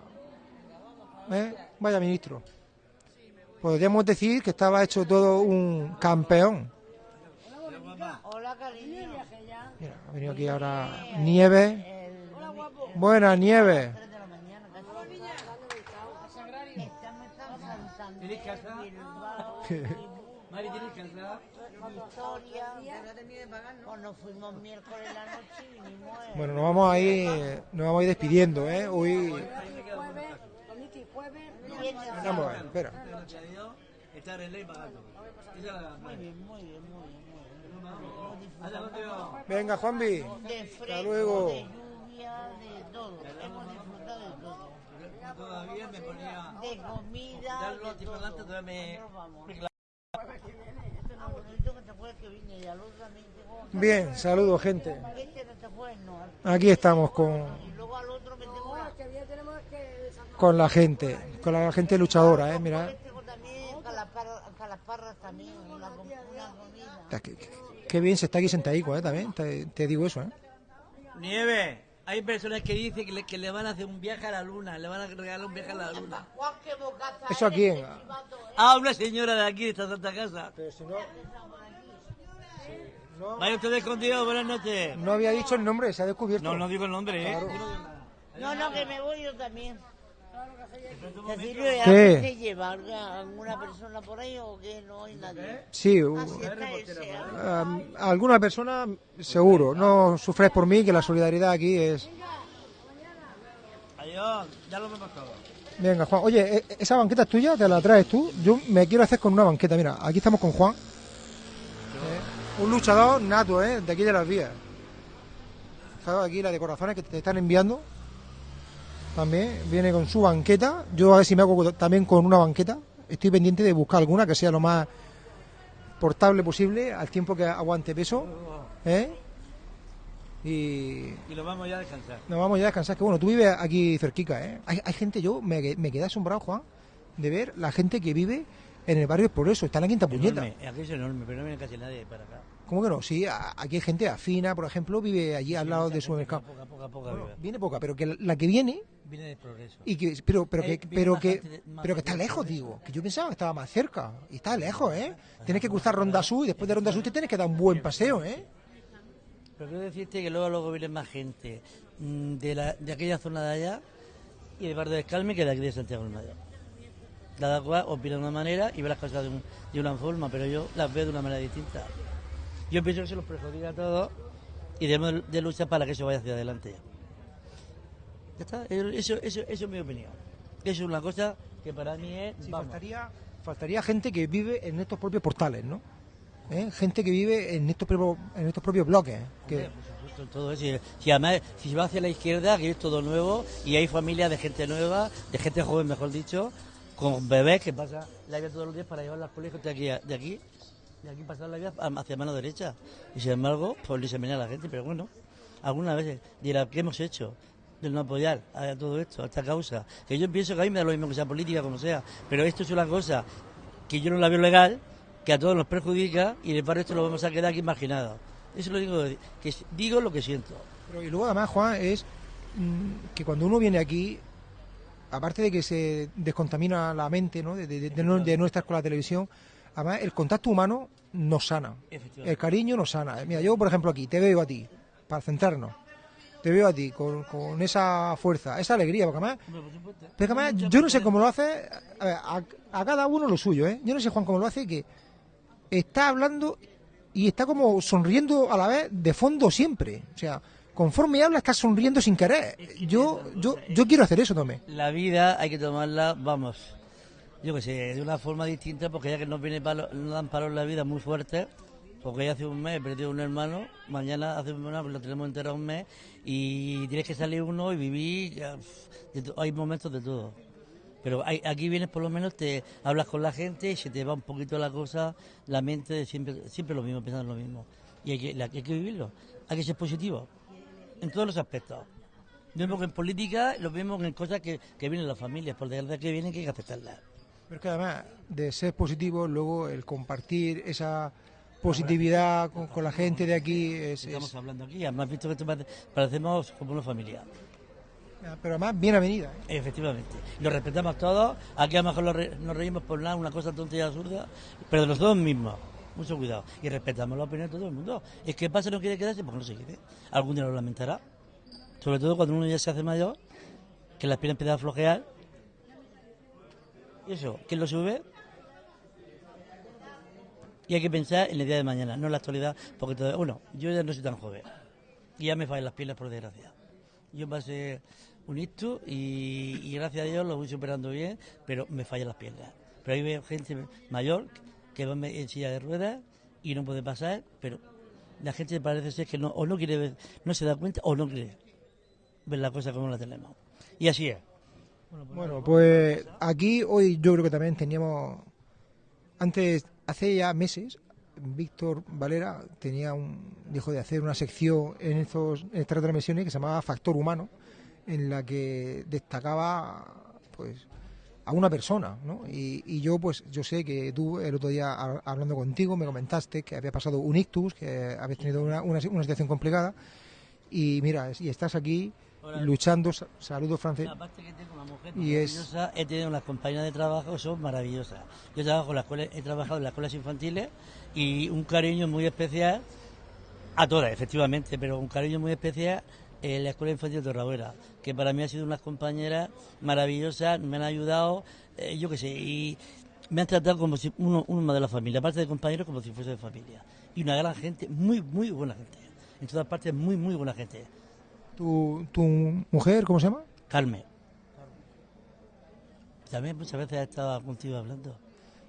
¿eh? vaya ministro. Podríamos decir que estaba hecho todo un campeón. Hola, cariño. Mira, ha venido aquí ahora Nieve. ¿Tienes casa? Mari, ¿tienes casa? Victoria, cuando fuimos miércoles la noche y vinimos el- Bueno, nos vamos a ir, nos vamos a ir despidiendo, ¿eh? Hoy... Vamos a ver, espera. Estar en ley Muy bien, muy bien, muy bien. Hasta. Venga, Juanvi. De Hasta fresco, luego. de lluvia, de todo. Hemos disfrutado de todo. Todavía me ponía... De comida, de todo. todavía me... Bien, saludos, gente. Este. Aquí estamos con, con la gente, con la gente luchadora, ¿eh? Mira. También una, una comida. Qué, qué- qué bien se está aquí sentadico, ¿eh? También, te, te digo eso, ¿eh? Nieve, hay personas que dicen que le, que le van a hacer un viaje a la luna, le van a regalar un viaje a la luna. ¿Eso a quién? qué chivato, ¿eh? Ah, una señora de aquí, de esta santa casa. Pero si no... Vaya ustedes con Dios, buenas noches. No había dicho el nombre, se ha descubierto. No, no digo el nombre, ¿eh? Claro. No, no, que me voy yo también. Cecilio, ¿Qué? ¿alguien te lleva a alguna persona por ahí o que no hay nadie? Sí, uh, ese, ¿ah? um, alguna persona seguro. No sufres por mí, que la solidaridad aquí es... Adiós, ya lo hemos todo. Venga, Juan. Oye, ¿e- ¿esa banqueta es tuya? ¿Te la traes tú? Yo me quiero hacer con una banqueta. Mira, aquí estamos con Juan. Eh, un luchador nato, ¿eh? De aquí de las vías. Aquí la de corazones que te están enviando. También viene con su banqueta. Yo a ver si me hago también con una banqueta. Estoy pendiente de buscar alguna que sea lo más portable posible al tiempo que aguante peso. ¿eh? Y Y lo vamos ya a descansar. nos vamos ya a descansar. Que bueno, tú vives aquí cerquica, ¿eh? Hay, hay gente, yo me, me quedé asombrado, Juan, de ver la gente que vive en el barrio Progreso. Está en la quinta puñeta. Enorme, aquí es enorme, pero no viene casi nadie para acá. ¿Cómo que no? Sí, aquí hay gente afina, por ejemplo, vive allí al lado de su mercado. Poca, poca, poca Bueno, viene poca, pero que la- que viene Viene de progreso. y que pero pero que Eh, viene pero que pero que está lejos, digo, que yo pensaba que estaba más cerca y está lejos, ¿eh? Tienes que cruzar Ronda Sur y después de Ronda Sur te tienes que dar un buen paseo, ¿eh? Pero quiero decirte que luego, luego viene más gente mm, de, la, de aquella zona de allá y de Bar del Carmen que de aquí de Santiago del Mayor. Cada cual opina de una manera y ve las cosas de, un- de una forma, pero yo las veo de una manera distinta. Yo pienso que se los perjudica a todos y debemos de luchar para que eso vaya hacia adelante. Ya está, eso, eso, eso es mi opinión. Eso es una cosa que para mí es... Sí, vamos. faltaría, faltaría gente que vive en estos propios portales, ¿no? ¿Eh? Gente que vive en estos propios, en estos propios bloques. Que, Hombre, por supuesto, todo eso. Si, además, si se va hacia la izquierda, que es todo nuevo, y hay familias de gente nueva, de gente joven, mejor dicho, con bebés que pasan la vida todos los días para llevar al colegio de aquí, de aquí, de aquí pasar la vida hacia mano derecha. Y sin embargo, pues disemina a la gente, pero bueno, algunas veces dirá, ¿qué hemos hecho? De no apoyar a todo esto, a esta causa. Que yo pienso que a mí me da lo mismo que sea política, como sea, pero esto es una cosa que yo no la veo legal, que a todos nos perjudica y de parte esto lo vamos a quedar aquí marginados. Eso lo digo, que digo lo que siento. pero, y luego además, Juan, es mm, que cuando uno viene aquí, aparte de que se descontamina la mente ¿no? de, de- de de no estar con la televisión, además el contacto humano nos sana. El cariño nos sana. Mira, yo por ejemplo aquí, te veo a ti, para centrarnos. Te veo a ti con, con esa fuerza, esa alegría, porque además, yo no sé cómo lo hace, a, ver, a- a cada uno lo suyo, ¿eh? Yo no sé, Juan, cómo lo hace, que está hablando y está como sonriendo a la vez de fondo siempre. O sea, conforme habla, está sonriendo sin querer. Yo, yo, yo quiero hacer eso también. La vida hay que tomarla, vamos, yo que sé, de una forma distinta, porque ya que nos viene palo, nos dan palos en la vida muy fuerte, porque ya hace un mes he perdido un hermano, mañana hace un mes lo tenemos enterrado un mes, y tienes que salir uno y vivir, ya, hay momentos de todo. Pero aquí vienes por lo menos, te hablas con la gente, y se te va un poquito la cosa, la mente siempre, siempre lo mismo, pensando lo mismo. Y hay que, hay que vivirlo, hay que ser positivo, en todos los aspectos. Lo mismo que en política, lo mismo que en cosas que, que vienen las familias, por desgracia que vienen que hay que aceptarlas. Pero es que además de ser positivo, luego el compartir esa positividad con, con la gente de aquí es... Estamos es- hablando aquí, además visto que esto parecemos como una familia. pero además bien avenida. ¿eh? Efectivamente. Lo respetamos todos, aquí a lo mejor re- nos reímos por nada, una cosa tonta y absurda, pero de nosotros mismos. Mucho cuidado. Y respetamos la opinión de todo el mundo. Es que pasa no quiere quedarse, pues no se quede. Algún día lo lamentará. Sobre todo cuando uno ya se hace mayor, que las piernas empiezan a flojear. Y eso, ¿quién lo sube? Y hay que pensar en el día de mañana, no en la actualidad, porque todavía, bueno, yo ya no soy tan joven. Y ya me fallan las piernas, por desgracia. Yo pasé un hito y, gracias a Dios lo voy superando bien, pero me fallan las piernas. Pero hay veo gente mayor que va en silla de ruedas y no puede pasar, pero la gente parece ser que no, o no quiere ver, no se da cuenta o no quiere ver la cosa como la tenemos. Y así es. Bueno, pues aquí hoy yo creo que también teníamos, antes, hace ya meses, Víctor Valera tenía un, dijo de hacer una sección en, estos, en estas transmisiones que se llamaba Factor Humano, en la que destacaba pues a una persona, ¿no? Y, y, yo, pues, yo sé que tú el otro día hablando contigo me comentaste que había pasado un ictus, que habías tenido una, una, una situación complicada y mira, y estás aquí luchando, saludos francés. Aparte que tengo una mujer y es... he tenido unas compañeras de trabajo que son maravillosas. Yo trabajo en la escuela, he trabajado en las escuelas infantiles y un cariño muy especial a todas, efectivamente, pero un cariño muy especial en la Escuela Infantil de Torrabuera, que para mí ha sido unas compañeras maravillosas, me han ayudado, eh, yo qué sé, y me han tratado como si uno, uno de la familia, aparte de compañeros, como si fuese de familia. Y una gran gente, muy, muy buena gente. En todas partes, muy, muy buena gente. ¿Tu, tu mujer, cómo se llama? Carmen. También muchas veces ha estado contigo hablando.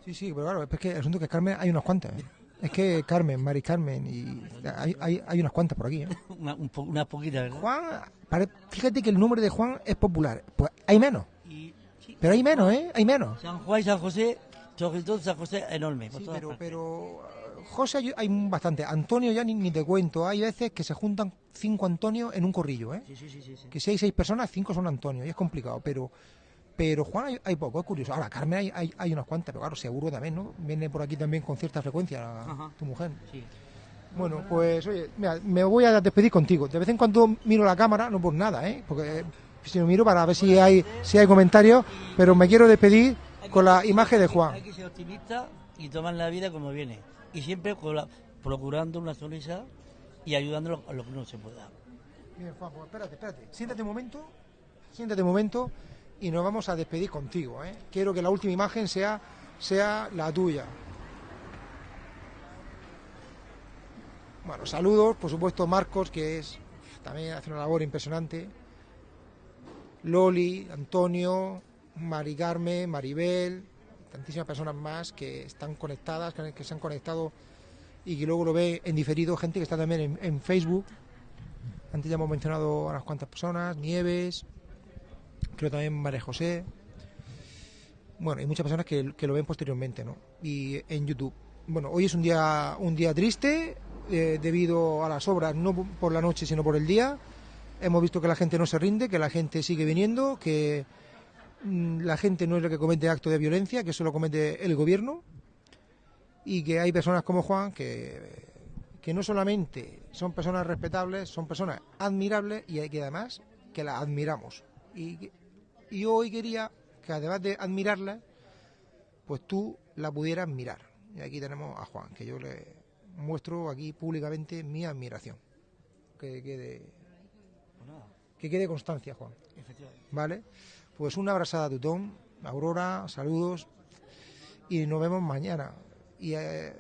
Sí, sí, pero claro, es que el asunto es que Carmen hay unas cuantas. ¿eh? Es que Carmen, Mari Carmen, y hay, hay, hay unas cuantas por aquí. ¿eh? Una, un po, una poquita, ¿verdad? Juan, fíjate que el nombre de Juan es popular. Pues hay menos. Y, sí. Pero hay menos, ¿eh? Hay menos. San Juan y San José, sobre todo San José, enorme. Sí, pero, pero José hay, hay bastante. Antonio ya ni, ni, te cuento. Hay veces que se juntan cinco Antonio en un corrillo, ¿eh? Sí, sí, sí, sí, Que si hay seis personas, cinco son Antonio. Y es complicado, pero... Pero Juan hay, hay, poco, es curioso. Ahora, Carmen hay, hay, hay, unas cuantas, pero claro, seguro también, ¿no? Viene por aquí también con cierta frecuencia la, Ajá. tu mujer. Sí. Bueno, pues oye, mira, me voy a despedir contigo. De vez en cuando miro la cámara, no por nada, ¿eh? Porque si lo miro para ver si hay, si hay comentarios, pero me quiero despedir con la imagen de Juan. Hay que ser optimista y tomar la vida como viene. Y siempre procurando una sonrisa y ayudándolo a lo que no se pueda. Bien, Juan, pues espérate, espérate. Siéntate un momento, siéntate un momento y nos vamos a despedir contigo. ¿eh? Quiero que la última imagen sea, sea la tuya. Bueno, saludos, por supuesto, Marcos, que es también hace una labor impresionante. Loli, Antonio, Mari Carmen, Maribel, tantísimas personas más que están conectadas, que, se han conectado y que luego lo ve en diferido, gente que está también en, Facebook. Antes ya hemos mencionado a unas cuantas personas, Nieves, creo también María José. Bueno, hay muchas personas que, que, lo ven posteriormente, ¿no? Y en YouTube. Bueno, hoy es un día, un día triste eh, debido a las obras, no por la noche, sino por el día. Hemos visto que la gente no se rinde, que la gente sigue viniendo, que la gente no es la que comete actos de violencia, que eso lo comete el gobierno. Y que hay personas como Juan que, que no solamente son personas respetables, son personas admirables y hay que además que las admiramos. Y, y hoy quería que además de admirarla, pues tú la pudieras mirar. Y aquí tenemos a Juan, que yo le muestro aquí públicamente mi admiración. Que quede, que quede constancia, Juan. ¿Vale? Pues una abrazada a Tutón, Aurora, saludos y nos vemos mañana. Y, eh,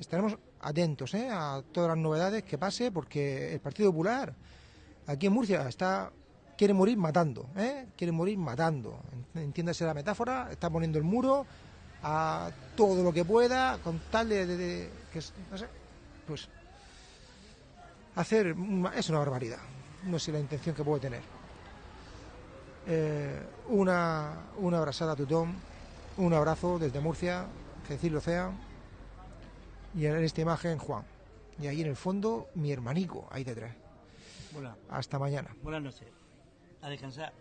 estaremos atentos ¿eh? a todas las novedades que pase, porque el Partido Popular aquí en Murcia está quiere morir matando, ¿eh? quiere morir matando. Entiéndase la metáfora, está poniendo el muro a todo lo que pueda, con tal de, no sé, pues hacer es una barbaridad. No sé la intención que puede tener. Eh, una, una abrazada a Tutón, un abrazo desde Murcia, que decirlo sea, y en esta imagen Juan. Y ahí en el fondo mi hermanico, ahí detrás. Hola. Hasta mañana. Buenas noches. A descansar.